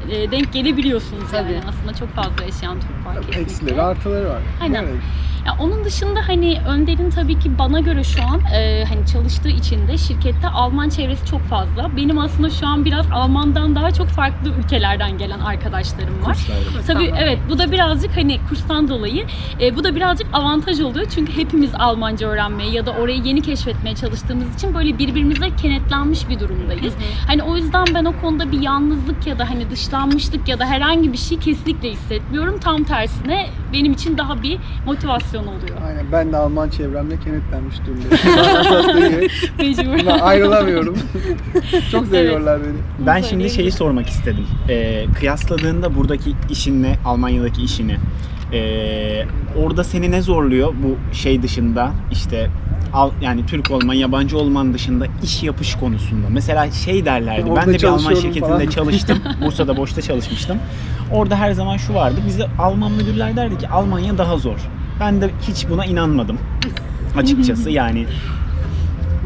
e, denk gelebiliyorsunuz Tabii. yani. Aslında çok fazla yaşayan Türk var kesinlikle. Eksileri artıları var. Aynen. Evet. Ya onun dışında hani Önder'in tabii ki bana göre şu an e, hani çalıştığı için de şirkette Alman çevresi çok fazla. Benim aslında şu an biraz Alman'dan daha çok farklı ülkelerden gelen arkadaşlarım var. Kurslarda. Tabii evet bu da birazcık hani kurstan dolayı e, bu da birazcık avantaj oluyor. Çünkü hepimiz Almanca öğrenmeye ya da orayı yeni keşfetmeye çalıştığımız için böyle birbirimize kenetlenmiş bir durumdayız. Hani o yüzden ben o konuda bir yalnızlık ya da hani dışlanmışlık ya da herhangi bir şey kesinlikle hissetmiyorum. Tam tersine benim için daha bir motivasyon oluyor. Aynen ben de Alman çevremle kenetlenmiş durumdayım. Mecbur. Ben ayrılamıyorum. Çok seviyorlar beni. Ben şimdi şeyi sormak istedim. Ee, kıyasladığında buradaki işinle Almanya'daki işini ee, orada seni ne zorluyor bu şey dışında işte yani Türk olman, yabancı olman dışında iş yapış konusunda. Mesela şey derlerdi. Orada ben de bir Alman şirketinde falan. çalıştım. Bursa'da boşta çalışmıştım. Orada her zaman şu vardı. Bize Alman müdürler derdi ki Almanya daha zor. Ben de hiç buna inanmadım. Açıkçası yani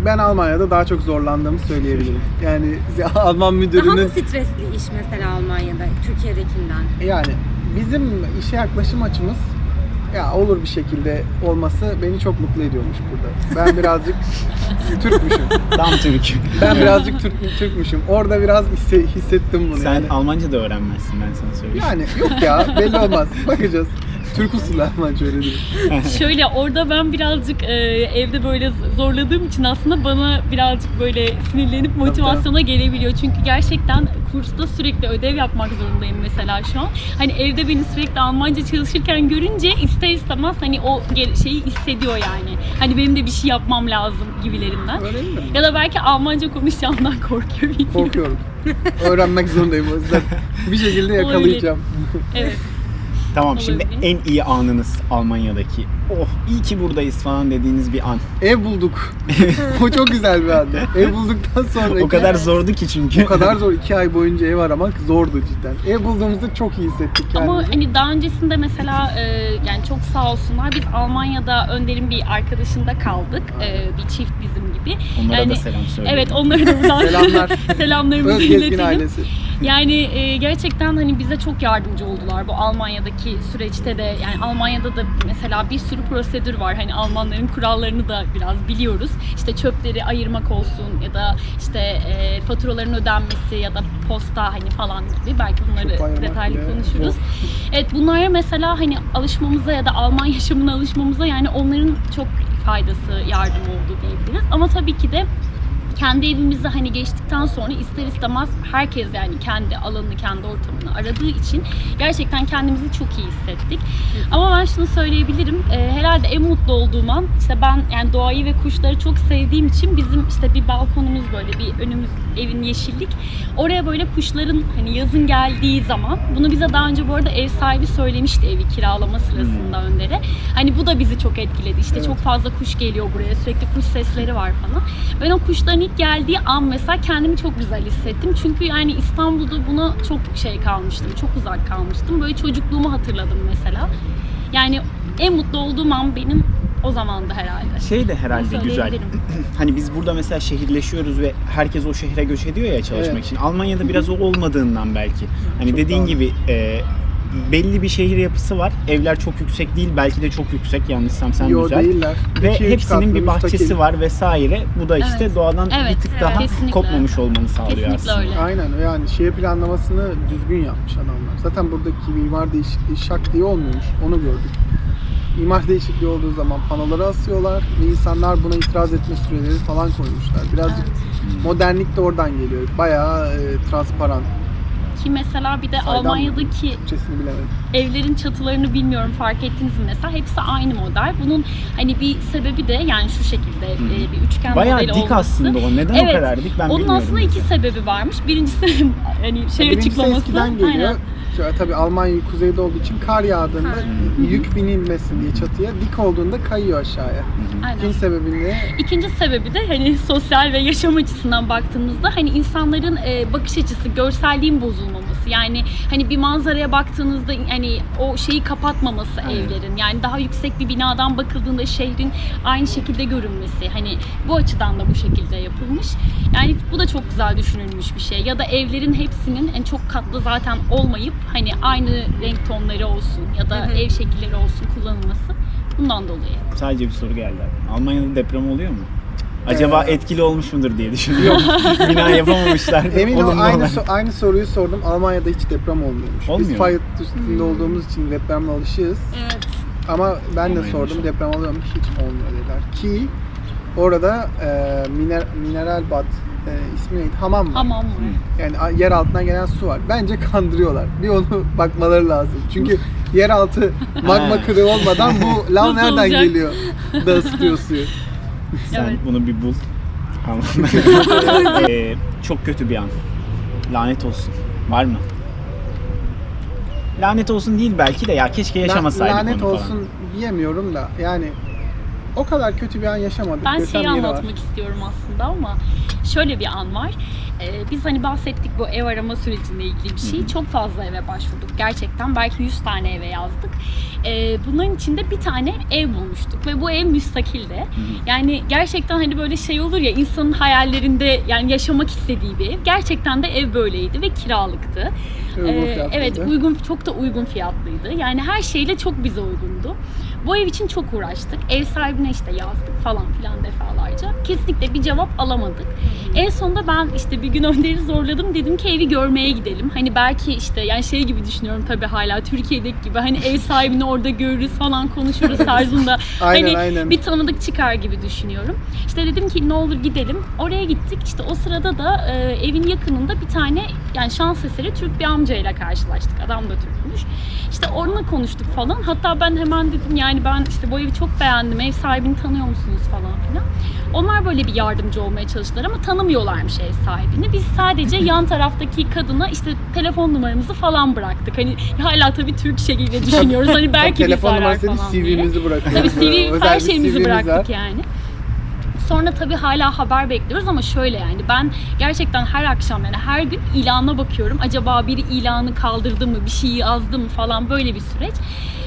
Ben Almanya'da daha çok zorlandığımı söyleyebilirim. Yani Alman Daha mı müdürünün stresli iş mesela Almanya'da Türkiye'dekinden? yani bizim işe yaklaşım açımız ya olur bir şekilde olması beni çok mutlu ediyormuş burada. Ben birazcık Türkmüşüm. tam Türk. Ben birazcık Türk, Türkmüşüm. Orada biraz hisse- hissettim bunu Sen yani. Almanca da öğrenmezsin ben sana söyleyeyim. Yani yok ya belli olmaz. Bakacağız. Türk usulü Almanca öğrenirim. Şöyle orada ben birazcık e, evde böyle zorladığım için aslında bana birazcık böyle sinirlenip motivasyona gelebiliyor. Çünkü gerçekten kursta sürekli ödev yapmak zorundayım mesela şu an. Hani evde beni sürekli Almanca çalışırken görünce ister istemez hani o şeyi hissediyor yani. Hani benim de bir şey yapmam lazım gibilerinden. Öğrenir mi? Ya da belki Almanca konuşacağımdan korkuyor bilmiyorum. Korkuyorum. Öğrenmek zorundayım o yüzden. Bir şekilde yakalayacağım. Evet. Tamam şimdi Olabilir. En iyi anınız Almanya'daki. Oh iyi ki buradayız falan dediğiniz bir an. Ev bulduk. o çok güzel bir andı. Ev bulduktan sonra O kadar zordu ki çünkü. o kadar zor. iki ay boyunca ev aramak zordu cidden. Ev bulduğumuzda çok iyi hissettik kendimizi. Ama hani daha öncesinde mesela e, yani çok sağ olsunlar biz Almanya'da Önder'in bir arkadaşında kaldık. E, bir çift bizim gibi. Onlara Yani- da selam söyle. Evet onları da buradan Selamlar. selamlarımızı Özgezgin iletelim. ailesi. Yani e, gerçekten hani bize çok yardımcı oldular bu Almanya'daki süreçte de. Yani Almanya'da da mesela bir sürü prosedür var. Hani Almanların kurallarını da biraz biliyoruz. İşte çöpleri ayırmak olsun ya da işte e, faturaların ödenmesi ya da posta hani falan gibi. Belki bunları detaylı bile konuşuruz. Evet bunlara mesela hani alışmamıza ya da Alman yaşamına alışmamıza yani onların çok faydası, yardım oldu diyebiliriz. Ama tabii ki de kendi evimizi hani geçtikten sonra ister istemez herkes yani kendi alanını, kendi ortamını aradığı için gerçekten kendimizi çok iyi hissettik. Ama ben şunu söyleyebilirim. e, herhalde en mutlu olduğum an işte ben yani doğayı ve kuşları çok sevdiğim için bizim işte bir balkonumuz böyle bir önümüz evin yeşillik. Oraya böyle kuşların hani yazın geldiği zaman bunu bize daha önce bu arada ev sahibi söylemişti evi kiralama sırasında Önder'e. Hani bu da bizi çok etkiledi. İşte Evet. çok fazla kuş geliyor buraya. Sürekli kuş sesleri var falan. Ben o kuşların ilk geldiği an mesela kendimi çok güzel hissettim. Çünkü yani İstanbul'da buna çok şey kalmıştım. Çok uzak kalmıştım. Böyle çocukluğumu hatırladım mesela. Yani en mutlu olduğum an benim o zamandı herhalde. Şey de herhalde güzel. Hani biz burada mesela şehirleşiyoruz ve herkes o şehre göç ediyor ya çalışmak Evet. için. Almanya'da biraz o olmadığından belki. Hani Çok dediğin doğru. gibi e, belli bir şehir yapısı var. Evler çok yüksek değil. Belki de çok yüksek. Yanlışsam sen Yo güzel. değiller. Ve İki, hepsinin katlı, bir bahçesi müstakil. var vesaire. Bu da işte Evet. doğadan Evet, bir tık evet, daha kesinlikle. kopmamış olmanı sağlıyor Kesinlikle aslında. öyle. Aynen yani şehir planlamasını düzgün yapmış adamlar. Zaten buradaki mimar değişikliği şak diye olmuyormuş. Onu gördük. İmar değişikliği olduğu zaman panoları asıyorlar ve insanlar buna itiraz etme süreleri falan koymuşlar. Birazcık modernlik de oradan geliyor. Bayağı e, transparan. Ki mesela bir de Saydam? Almanya'daki evlerin çatılarını bilmiyorum fark ettiniz mi mesela hepsi aynı model. Bunun hani bir sebebi de yani şu şekilde e, bir üçgen Bayağı modeli dik olması. aslında o. Neden Evet. o kadar dik ben Onun aslında iki sebebi varmış. Birincisi hani şey Birincisi açıklaması. eskiden geliyor. Aynen. Şöyle, tabii Almanya kuzeyde olduğu için kar yağdığında Kar. yük binilmesin diye çatıya dik olduğunda kayıyor aşağıya. Aynen. İkinci sebebi ne? İkinci sebebi de hani sosyal ve yaşam açısından baktığımızda hani insanların e, bakış açısı, görselliğin bozulmaması. Yani hani bir manzaraya baktığınızda hani o şeyi kapatmaması Evet. evlerin. Yani daha yüksek bir binadan bakıldığında şehrin aynı şekilde görünmesi. Hani bu açıdan da bu şekilde yapılmış. Yani bu da çok güzel düşünülmüş bir şey. Ya da evlerin hepsinin en çok katlı zaten olmayıp hani aynı renk tonları olsun ya da Hı hı. ev şekilleri olsun kullanılması. Bundan dolayı. Sadece bir soru geldi. Almanya'da deprem oluyor mu? Acaba etkili olmuş mudur diye düşünüyorum. Bina yapamamışlar. Emin ol aynı, so- aynı soruyu sordum. Almanya'da hiç deprem olmuyormuş. Olmuyor Biz mu? fay üstünde olduğumuz için depremle alışığız. Evet. Ama ben de Almanya'da sordum deprem oluyor mu? Hiç olmuyor dediler. Ki orada e, miner, mineral bad e, ismi neydi? Hamam var. Hamam mı? Hı. Yani yer altından gelen su var. Bence kandırıyorlar. Bir onu bakmaları lazım. Çünkü yeraltı magma kırığı olmadan bu lav nereden geliyor da ısıtıyor suyu. Sen Evet. bunu bir bul. Tamam. Ee, çok kötü bir an. Lanet olsun. Var mı? Lanet olsun değil belki de ya keşke yaşamasaydık Lanet onu olsun falan. diyemiyorum da yani o kadar kötü bir an yaşamadık. Ben şeyi var. anlatmak istiyorum aslında ama şöyle bir an var. Ee, biz hani bahsettik bu ev arama sürecine ilgili bir şey. Çok fazla eve başvurduk gerçekten. Belki 100 tane eve yazdık. Ee, bunların içinde bir tane ev bulmuştuk ve bu ev müstakildi. Yani gerçekten hani böyle şey olur ya insanın hayallerinde yani yaşamak istediği bir ev. Gerçekten de ev böyleydi ve kiralıktı. Uygun Ee, fiyatlıydı. evet uygun çok da uygun fiyatlıydı. Yani her şeyle çok bize uygundu. Bu ev için çok uğraştık. Ev sahibine işte yazdık falan filan defalarca. Kesinlikle bir cevap alamadık. En sonunda ben işte bir gün Önder'i zorladım. Dedim ki evi görmeye gidelim. Hani belki işte yani şey gibi düşünüyorum tabii hala Türkiye'deki gibi. Hani ev sahibini orada görürüz falan konuşuruz tarzında. Aynen hani aynen. bir tanıdık çıkar gibi düşünüyorum. İşte dedim ki ne olur gidelim. Oraya gittik. İşte o sırada da e, evin yakınında bir tane Yani şans eseri Türk bir amcayla karşılaştık. Adam da Türkmüş. İşte onunla konuştuk falan. Hatta ben hemen dedim yani ben işte bu evi çok beğendim. Ev sahibini tanıyor musunuz falan filan. Onlar böyle bir yardımcı olmaya çalıştılar ama tanımıyorlarmış ev sahibini. Biz sadece yan taraftaki kadına işte telefon numaramızı falan bıraktık. Hani hala tabii Türk şekilde düşünüyoruz. Hani belki bizi Telefon arar falan diye. CV'mizi bırakıyoruz. Tabii CV, her şeyimizi bıraktık yani. Sonra tabii hala haber bekliyoruz ama şöyle yani ben gerçekten her akşam yani her gün ilana bakıyorum. Acaba biri ilanı kaldırdı mı, bir şey yazdı mı falan böyle bir süreç.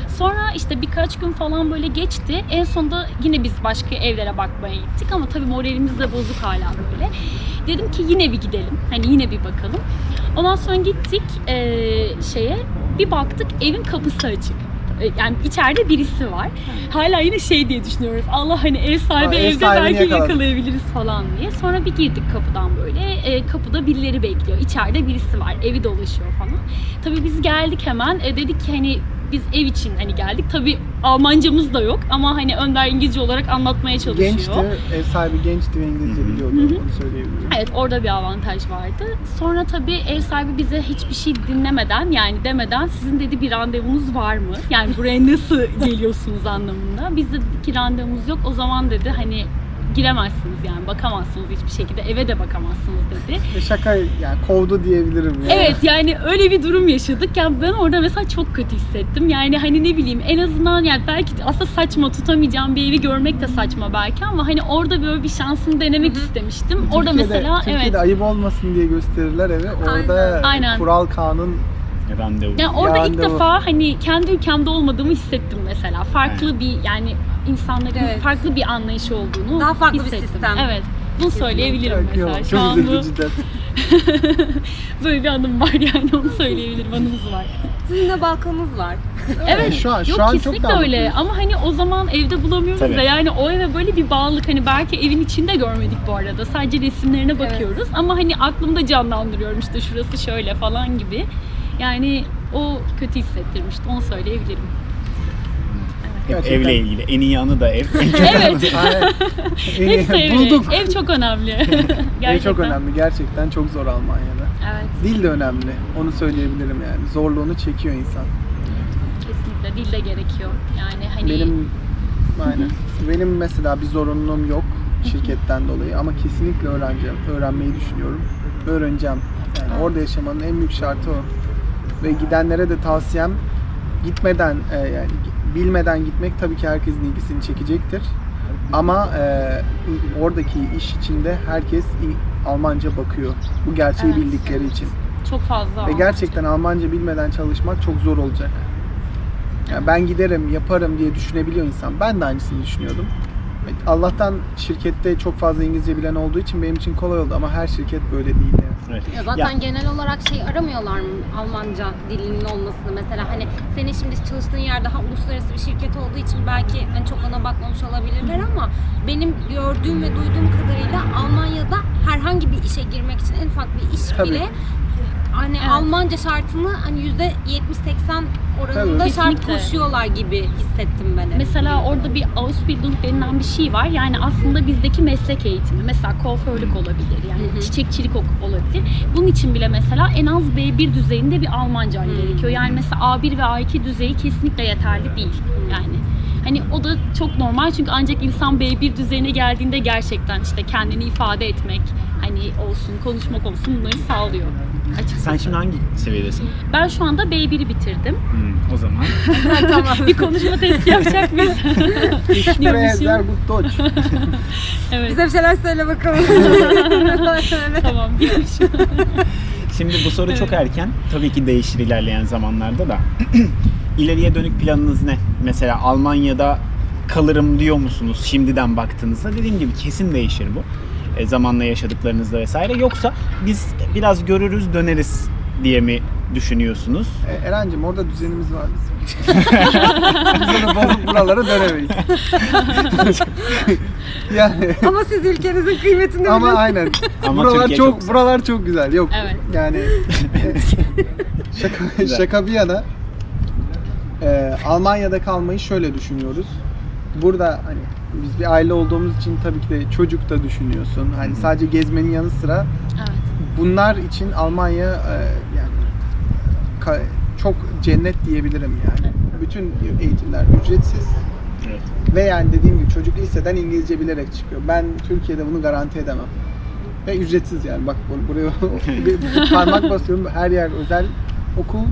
Sonra işte birkaç gün falan böyle geçti. En sonunda yine biz başka evlere bakmaya gittik ama tabii moralimiz de bozuk hala böyle. Dedim ki yine bir gidelim. Hani yine bir bakalım. Ondan sonra gittik eee, şeye. Bir baktık evin kapısı açık. E, Yani içeride birisi var. Hala yine şey diye düşünüyoruz. Allah hani ev sahibi ev evde belki yakaladık. yakalayabiliriz falan diye. Sonra bir girdik kapıdan böyle. E, kapıda birileri bekliyor. İçeride birisi var. Evi dolaşıyor falan. Tabii biz geldik hemen. E, dedik ki hani biz ev için hani geldik. Tabii Almancamız da yok ama hani Önder İngilizce olarak anlatmaya çalışıyor. Gençti, ev sahibi gençti ve İngilizce biliyordu. Hı hı. Onu söyleyebilirim. Evet orada bir avantaj vardı. Sonra tabii ev sahibi bize hiçbir şey dinlemeden yani demeden sizin dedi bir randevunuz var mı? Yani buraya nasıl geliyorsunuz anlamında. Biz de dedik ki randevumuz yok. O zaman dedi hani giremezsiniz yani bakamazsınız hiçbir şekilde eve de bakamazsınız dedi. Ve şaka yani kovdu diyebilirim. Yani. Evet yani öyle bir durum yaşadık. Yani ben orada mesela çok kötü hissettim. Yani hani ne bileyim en azından yani belki aslında saçma tutamayacağım bir evi görmek de saçma belki ama hani orada böyle bir şansını denemek istemiştim. Orada Türkiye'de, mesela Türkiye'de evet. ayıp olmasın diye gösterirler evi. Orada Aynen. kural kanun Randevu. Yani orada ilk Yani o- defa hani kendi ülkemde olmadığımı hissettim mesela. Farklı Aynen. bir yani insanların Evet. farklı bir anlayışı olduğunu Daha farklı bir hissettim. sistem. Evet. Bunu söyleyebilirim Çok iyi mesela. Şu an Çok bu böyle bir anım var yani onu söyleyebilirim. Anımız var. Sizin de balkonunuz var. Evet. şu an- şu Yok an çok kesinlikle daha öyle ama hani o zaman evde bulamıyoruz Tabii. da yani o eve böyle bir bağlılık hani belki evin içinde görmedik bu arada. Sadece resimlerine bakıyoruz ama hani aklımda canlandırıyorum işte şurası şöyle falan gibi. Yani o kötü hissettirmişti onu söyleyebilirim. Gerçekten. evle ilgili. En iyi anı da ev. Evet. Hepsi evli. Bulduk. Ev çok önemli. Gerçekten. Ev çok önemli. Gerçekten çok zor Almanya'da. Evet, Dil de önemli. Onu söyleyebilirim yani. Zorluğunu çekiyor insan. kesinlikle. Dil de gerekiyor. Yani hani Benim aynen. Benim mesela bir zorunluluğum yok şirketten dolayı ama kesinlikle öğreneceğim. Öğrenmeyi düşünüyorum. Öğreneceğim. Yani orada yaşamanın en büyük şartı o. Ve gidenlere de tavsiyem gitmeden e, yani bilmeden gitmek tabii ki herkesin ilgisini çekecektir. Ama e, oradaki iş içinde herkes Almanca bakıyor. Bu gerçeği Evet. bildikleri için. çok fazla. Ve gerçekten Almanca bilmeden çalışmak çok zor olacak. Yani ben giderim, yaparım diye düşünebiliyor insan. Ben de aynısını düşünüyordum. Allah'tan şirkette çok fazla İngilizce bilen olduğu için benim için kolay oldu ama her şirket böyle değil yani. Evet. Ya zaten Ya, genel olarak şey aramıyorlar mı Almanca dilinin olmasını mesela hani senin şimdi çalıştığın yer daha uluslararası bir şirket olduğu için belki hani çok ona bakmamış olabilirler ama benim gördüğüm ve duyduğum kadarıyla Almanya'da herhangi bir işe girmek için en ufak bir iş Tabii. bile hani Evet. Almanca şartını hani yüzde 70-80 oranında Tabii. şart Kesinlikle. koşuyorlar gibi hissettim ben. Mesela orada bir Ausbildung denilen bir şey var. Yani aslında bizdeki meslek eğitimi. Mesela kuaförlük olabilir. Yani çiçekçilik olabilir. Bunun için bile mesela en az B1 düzeyinde bir Almancan Hı. gerekiyor. Yani mesela A1 ve A2 düzeyi kesinlikle yeterli değil. Yani Hani o da çok normal çünkü ancak insan B1 düzeyine geldiğinde gerçekten işte kendini ifade etmek hani olsun, konuşmak olsun bunları sağlıyor. Açıkçası. sen şimdi hangi seviyedesin? Ben şu anda B1'i bitirdim. Hmm, o zaman. bir konuşma testi yapacak mıyız? Ich spreche gut Deutsch. evet. Bize bir şeyler söyle bakalım. Tamam diyormuşum. Şimdi bu soru çok erken. Tabii ki değişir ilerleyen zamanlarda da. İleriye dönük planınız ne? Mesela Almanya'da kalırım diyor musunuz şimdiden baktığınızda? Dediğim gibi kesin değişir bu. E, zamanla yaşadıklarınızda vesaire. Yoksa biz biraz görürüz döneriz diye mi düşünüyorsunuz? E, Eren'cim orada düzenimiz var bizim. Biz bozup buralara dönemeyiz. yani Ama siz ülkenizin kıymetini ama aynen. Ama buralar Türkiye çok, çok güzel. buralar çok güzel. Yok. Evet. Yani şaka Güzel. şaka bir yana e, Almanya'da kalmayı şöyle düşünüyoruz. Burada hani biz bir aile olduğumuz için tabii ki de çocuk da düşünüyorsun. Hani sadece gezmenin yanı sıra Evet. bunlar için Almanya e, yani ka- çok cennet diyebilirim yani. Bütün eğitimler ücretsiz Evet. ve yani dediğim gibi çocuk liseden İngilizce bilerek çıkıyor. Ben Türkiye'de bunu garanti edemem. Ve ücretsiz yani bak bu- buraya bir parmak basıyorum her yer özel okul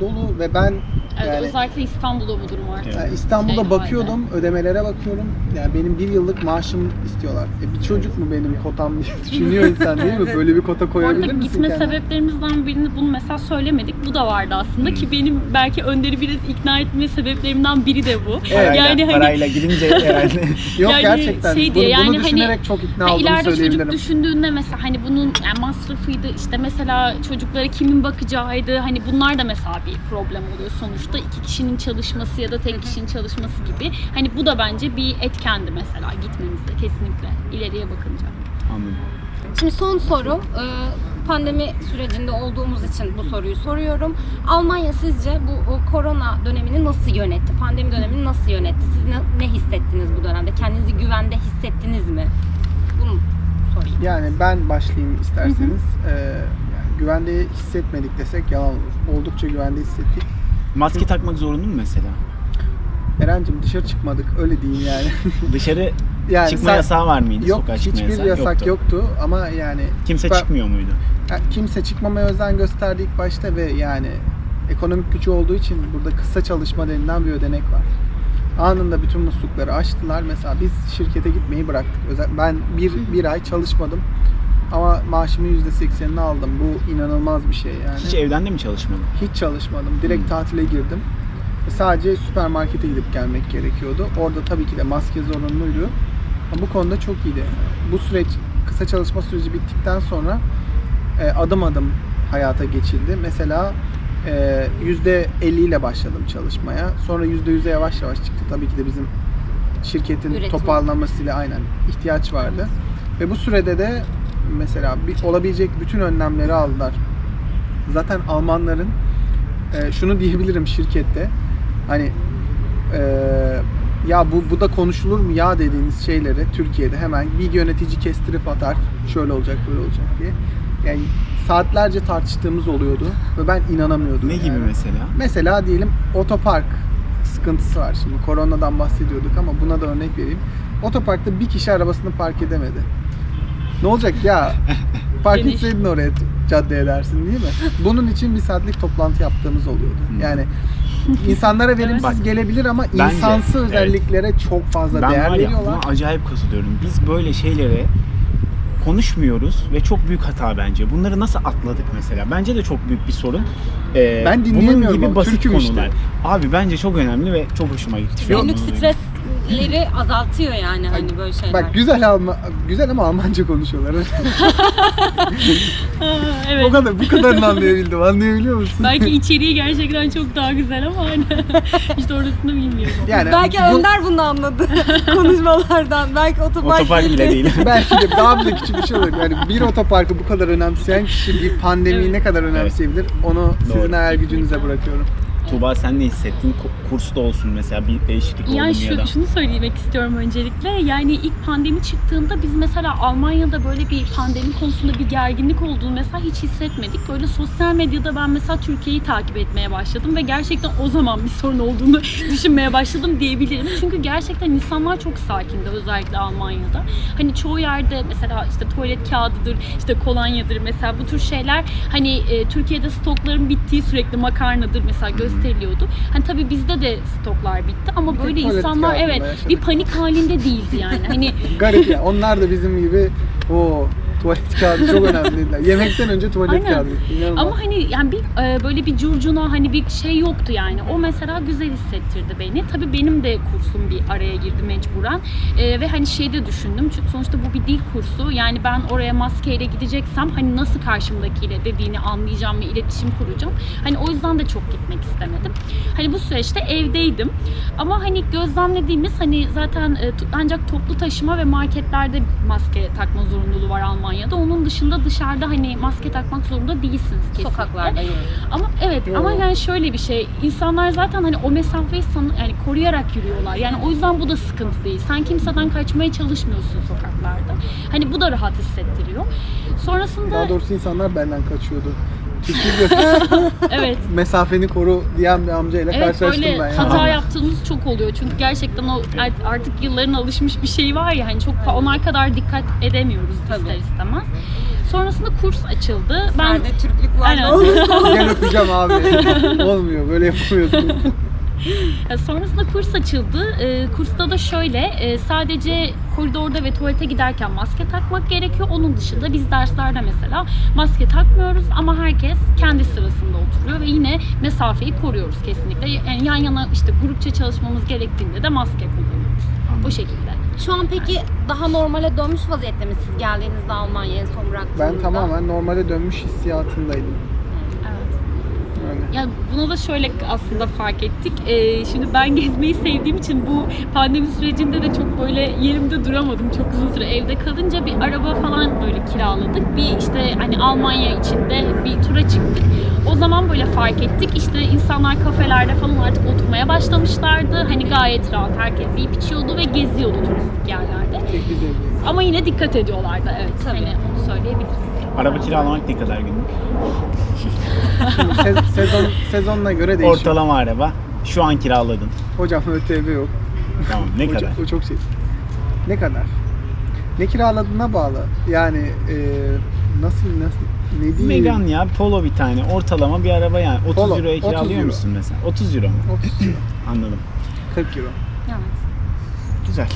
dolu ve ben Evet, yani özellikle İstanbul'da bu durum artık. yani İstanbul'da Şey bakıyordum, ödemelere bakıyorum. Yani benim bir yıllık maaşım istiyorlar. E bir çocuk mu benim kotam diye düşünüyor insan değil mi? Böyle bir kota koyabilir misin gitme kendine? sebeplerimizden birini bunu mesela söylemedik. Bu da vardı aslında ki benim belki Önder'i biraz ikna etme sebeplerimden biri de bu. Evet. Yani hani parayla gidince herhalde. Yok Yani gerçekten. şey bunu, diye, yani bunu hani- düşünerek çok ikna Ha, olduğumu ileride çocuk düşündüğünde mesela hani bunun yani masrafıydı işte mesela çocuklara kimin bakacağıydı hani bunlar da mesela bir problem oluyor sonuçta iki kişinin çalışması ya da tek kişinin çalışması gibi hani bu da bence bir etkendi mesela gitmemizde kesinlikle ileriye bakınca. Anladım. Şimdi son soru. e, Pandemi sürecinde olduğumuz için bu soruyu soruyorum. Almanya sizce bu korona dönemini nasıl yönetti? Pandemi dönemini nasıl yönetti? Siz ne, ne hissettiniz bu dönemde? Kendinizi güvende hissettiniz mi? Bunu sorayım. Yani ben başlayayım isterseniz. Ee, yani güvende hissetmedik desek yalan olur. Oldukça güvende hissettik. Maske takmak zorunlu mu mesela? Eren'cim dışarı çıkmadık öyle diyeyim yani. Dışarı yani çıkma sen- yasağı var mıydı? Yok Sokağa hiçbir yasağı yasak yoktu. yoktu. ama yani Kimse Ben- çıkmıyor muydu? Ya kimse çıkmamaya özen gösterdi ilk başta ve yani ekonomik gücü olduğu için burada kısa çalışma denilen bir ödenek var. Anında bütün muslukları açtılar. Mesela biz şirkete gitmeyi bıraktık. Özel, ben bir, bir ay çalışmadım. Ama maaşımın %80'ini aldım. Bu inanılmaz bir şey yani. Hiç evden de mi çalışmadın? Hiç çalışmadım. Direkt Hmm. tatile girdim. Sadece süpermarkete gidip gelmek gerekiyordu. Orada tabii ki de maske zorunluydu. Ama bu konuda çok iyiydi. Bu süreç, kısa çalışma süreci bittikten sonra e, adım adım hayata geçildi. Mesela e, %50 ile başladım çalışmaya. Sonra %100'e yavaş yavaş çıktı. Tabii ki de bizim şirketin Üretim. toparlanmasıyla aynen ihtiyaç vardı. Ve bu sürede de mesela bir, olabilecek bütün önlemleri aldılar. Zaten Almanların e, şunu diyebilirim şirkette hani e, ya bu bu da konuşulur mu ya dediğiniz şeyleri Türkiye'de hemen bir yönetici kestirip atar şöyle olacak böyle olacak diye. Yani saatlerce tartıştığımız oluyordu ve ben inanamıyordum. Ne gibi yani. mesela? Mesela diyelim otopark sıkıntısı var şimdi. Koronadan bahsediyorduk ama buna da örnek vereyim. Otoparkta bir kişi arabasını park edemedi. Ne olacak ya? Park Geniş. etseydin oraya caddeye dersin değil mi? Bunun için bir saatlik toplantı yaptığımız oluyordu. Hmm. Yani insanlara verimsiz Bak, gelebilir ama bence, insansı evet. özelliklere çok fazla Ben değer var ya veriyorlar. buna acayip katılıyorum. Biz böyle şeylere konuşmuyoruz ve çok büyük hata bence. Bunları nasıl atladık mesela? Bence de çok büyük bir sorun. Ee, Ben dinleyemiyorum Bunun gibi basit Türk'üm konular. işte. Abi bence çok önemli ve çok hoşuma gitti. Günlük bunu stresleri azaltıyor yani hani böyle şeyler. Bak güzel Alman güzel ama Almanca konuşuyorlar. Ha, o evet. kadar bu kadarını anlayabildim. Anlayabiliyor musun? Belki içeriği gerçekten çok daha güzel ama hani işte orasını bilmiyorum. Yani Belki bu- Önder bunu anladı konuşmalardan. Belki otopark, Otopark bile değil. Belki de daha bile küçük bir şey olur. Yani bir otoparkı bu kadar önemseyen kişi bir pandemiyi Evet. ne kadar önemseyebilir onu sizin Doğru. hayal gücünüze bırakıyorum. Tuğba sen ne hissettin? Kursta olsun mesela bir değişiklik oldu Yani ya da? şu, şunu söylemek istiyorum öncelikle. Yani ilk pandemi çıktığında biz mesela Almanya'da böyle bir pandemi konusunda bir gerginlik olduğunu mesela hiç hissetmedik. Böyle sosyal medyada ben mesela Türkiye'yi takip etmeye başladım ve gerçekten o zaman bir sorun olduğunu düşünmeye başladım diyebilirim. Çünkü gerçekten insanlar çok sakindi özellikle Almanya'da. Hani çoğu yerde mesela işte tuvalet kağıdıdır, işte kolonyadır mesela bu tür şeyler hani e, Türkiye'de stokların bittiği sürekli makarnadır mesela gösteriliyordu. Hani tabii bizde de stoklar bitti ama Bir böyle insanlar evet yaşadık. bir panik halinde değildi yani. Hani Garip ya. Onlar da bizim gibi o tuvalet kağıdı çok önemli. Yemekten önce tuvalet Aynen. kağıdı. İnanılmaz. Ama hani yani bir e, böyle bir curcuna hani bir şey yoktu yani. O mesela güzel hissettirdi beni. Tabii benim de kursum bir araya girdi mecburen. E, ve hani şey de düşündüm. Çünkü sonuçta bu bir dil kursu. Yani ben oraya maskeyle gideceksem hani nasıl karşımdakiyle dediğini anlayacağım ve iletişim kuracağım. Hani o yüzden de çok gitmek istemedim. Hani bu süreçte evdeydim. Ama hani gözlemlediğimiz hani zaten e, ancak toplu taşıma ve marketlerde maske takma zorunluluğu var Almanya'da. Almanya'da. Onun dışında dışarıda hani maske takmak zorunda değilsiniz kesinlikle. Sokaklarda yürüyoruz. Ama evet Yo. ama yani şöyle bir şey. insanlar zaten hani o mesafeyi san- yani koruyarak yürüyorlar. Yani o yüzden bu da sıkıntı değil. Sen kimseden kaçmaya çalışmıyorsun sokaklarda. Hani bu da rahat hissettiriyor. Sonrasında Daha doğrusu insanlar benden kaçıyordu. Çünkü evet mesafeni koru diyen bir amcayla Evet karşılaştım böyle ben ya. hata yaptığımız çok oluyor. Çünkü gerçekten o art- artık yılların alışmış bir şey var ya hani çok onlar kadar dikkat edemiyoruz Tabii. ister istemez. Sonrasında kurs açıldı. Ben Sende Türklük var Aynen. Gel öpeceğim abi. Olmuyor böyle yapamıyorsunuz. Sonrasında kurs açıldı. Ee, kursta da şöyle e, sadece koridorda ve tuvalete giderken maske takmak gerekiyor. Onun dışında biz derslerde mesela maske takmıyoruz ama herkes kendi sırasında oturuyor ve yine mesafeyi koruyoruz kesinlikle. Yani yan yana işte grupça çalışmamız gerektiğinde de maske kullanıyoruz. O şekilde. Şu an peki daha normale dönmüş vaziyette mi siz geldiğinizde Almanya'ya en son bıraktığınızda? Ben tamamen normale dönmüş hissiyatındaydım. Yani. Ya bunu da şöyle aslında fark ettik. Ee, şimdi ben gezmeyi sevdiğim için bu pandemi sürecinde de çok böyle yerimde duramadım çok uzun süre evde kalınca bir araba falan böyle kiraladık. Bir işte hani Almanya içinde bir tura çıktık. O zaman böyle fark ettik. İşte insanlar kafelerde falan artık oturmaya başlamışlardı. Hani gayet rahat herkes yiyip içiyordu ve geziyordu turistik yerlerde. Ama yine dikkat ediyorlardı evet. Tabii. Hani onu söyleyebiliriz. Araba kiralamak ne kadar günlük? Se- sezon sezonuna göre değişiyor. Ortalama araba. Şu an kiraladın. Hocam ÖTV yok. Tamam ne o, kadar? Çok, o çok şey. Ne kadar? Ne kiraladığına bağlı. Yani e, nasıl nasıl ne diyeyim? Megan ya Polo bir tane. Ortalama bir araba yani. 30 Polo, euroya 30 kiralıyor euro. musun mesela? 30 euro mu? 30 euro. Anladım. 40 euro. Evet. Güzel.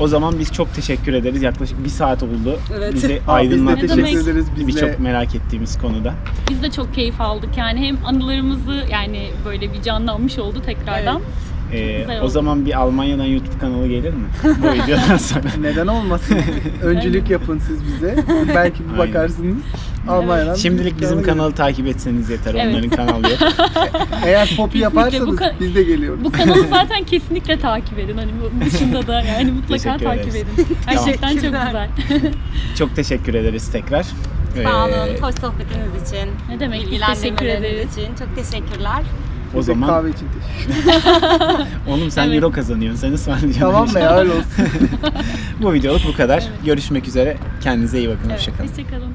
O zaman biz çok teşekkür ederiz. Yaklaşık bir saat oldu. Evet. Bizi Aa, biz de teşekkür ederiz. Birçok merak ettiğimiz konuda. Biz de çok keyif aldık yani hem anılarımızı yani böyle bir canlanmış oldu tekrardan. Ee, o zaman bir Almanya'dan YouTube kanalı gelir mi? Bu videodan sonra. Neden olmasın? Öncülük yapın siz bize. Belki bir bakarsınız. Almanya'dan. Şimdilik bizim gelir. kanalı takip etseniz yeter. Evet. Onların kanalı yok. Eğer popi yaparsanız biz de geliyoruz. Bu kanalı zaten kesinlikle takip edin. Hani bu dışında da yani mutlaka takip edin. Gerçekten çok güzel. Çok teşekkür ederiz tekrar. Sağ olun, Ee, hoş sohbetiniz için. Ne demek teşekkür ederiz. için. Çok teşekkürler. O Bir zaman kahve için teşekkür oğlum sen Evet. euro kazanıyorsun. Sen ısmarlayacaksın. Tamam be ya öyle olsun. Bu videoluk bu kadar. Evet. Görüşmek üzere. Kendinize iyi bakın. Evet, Hoşçakalın. Hoşçakalın.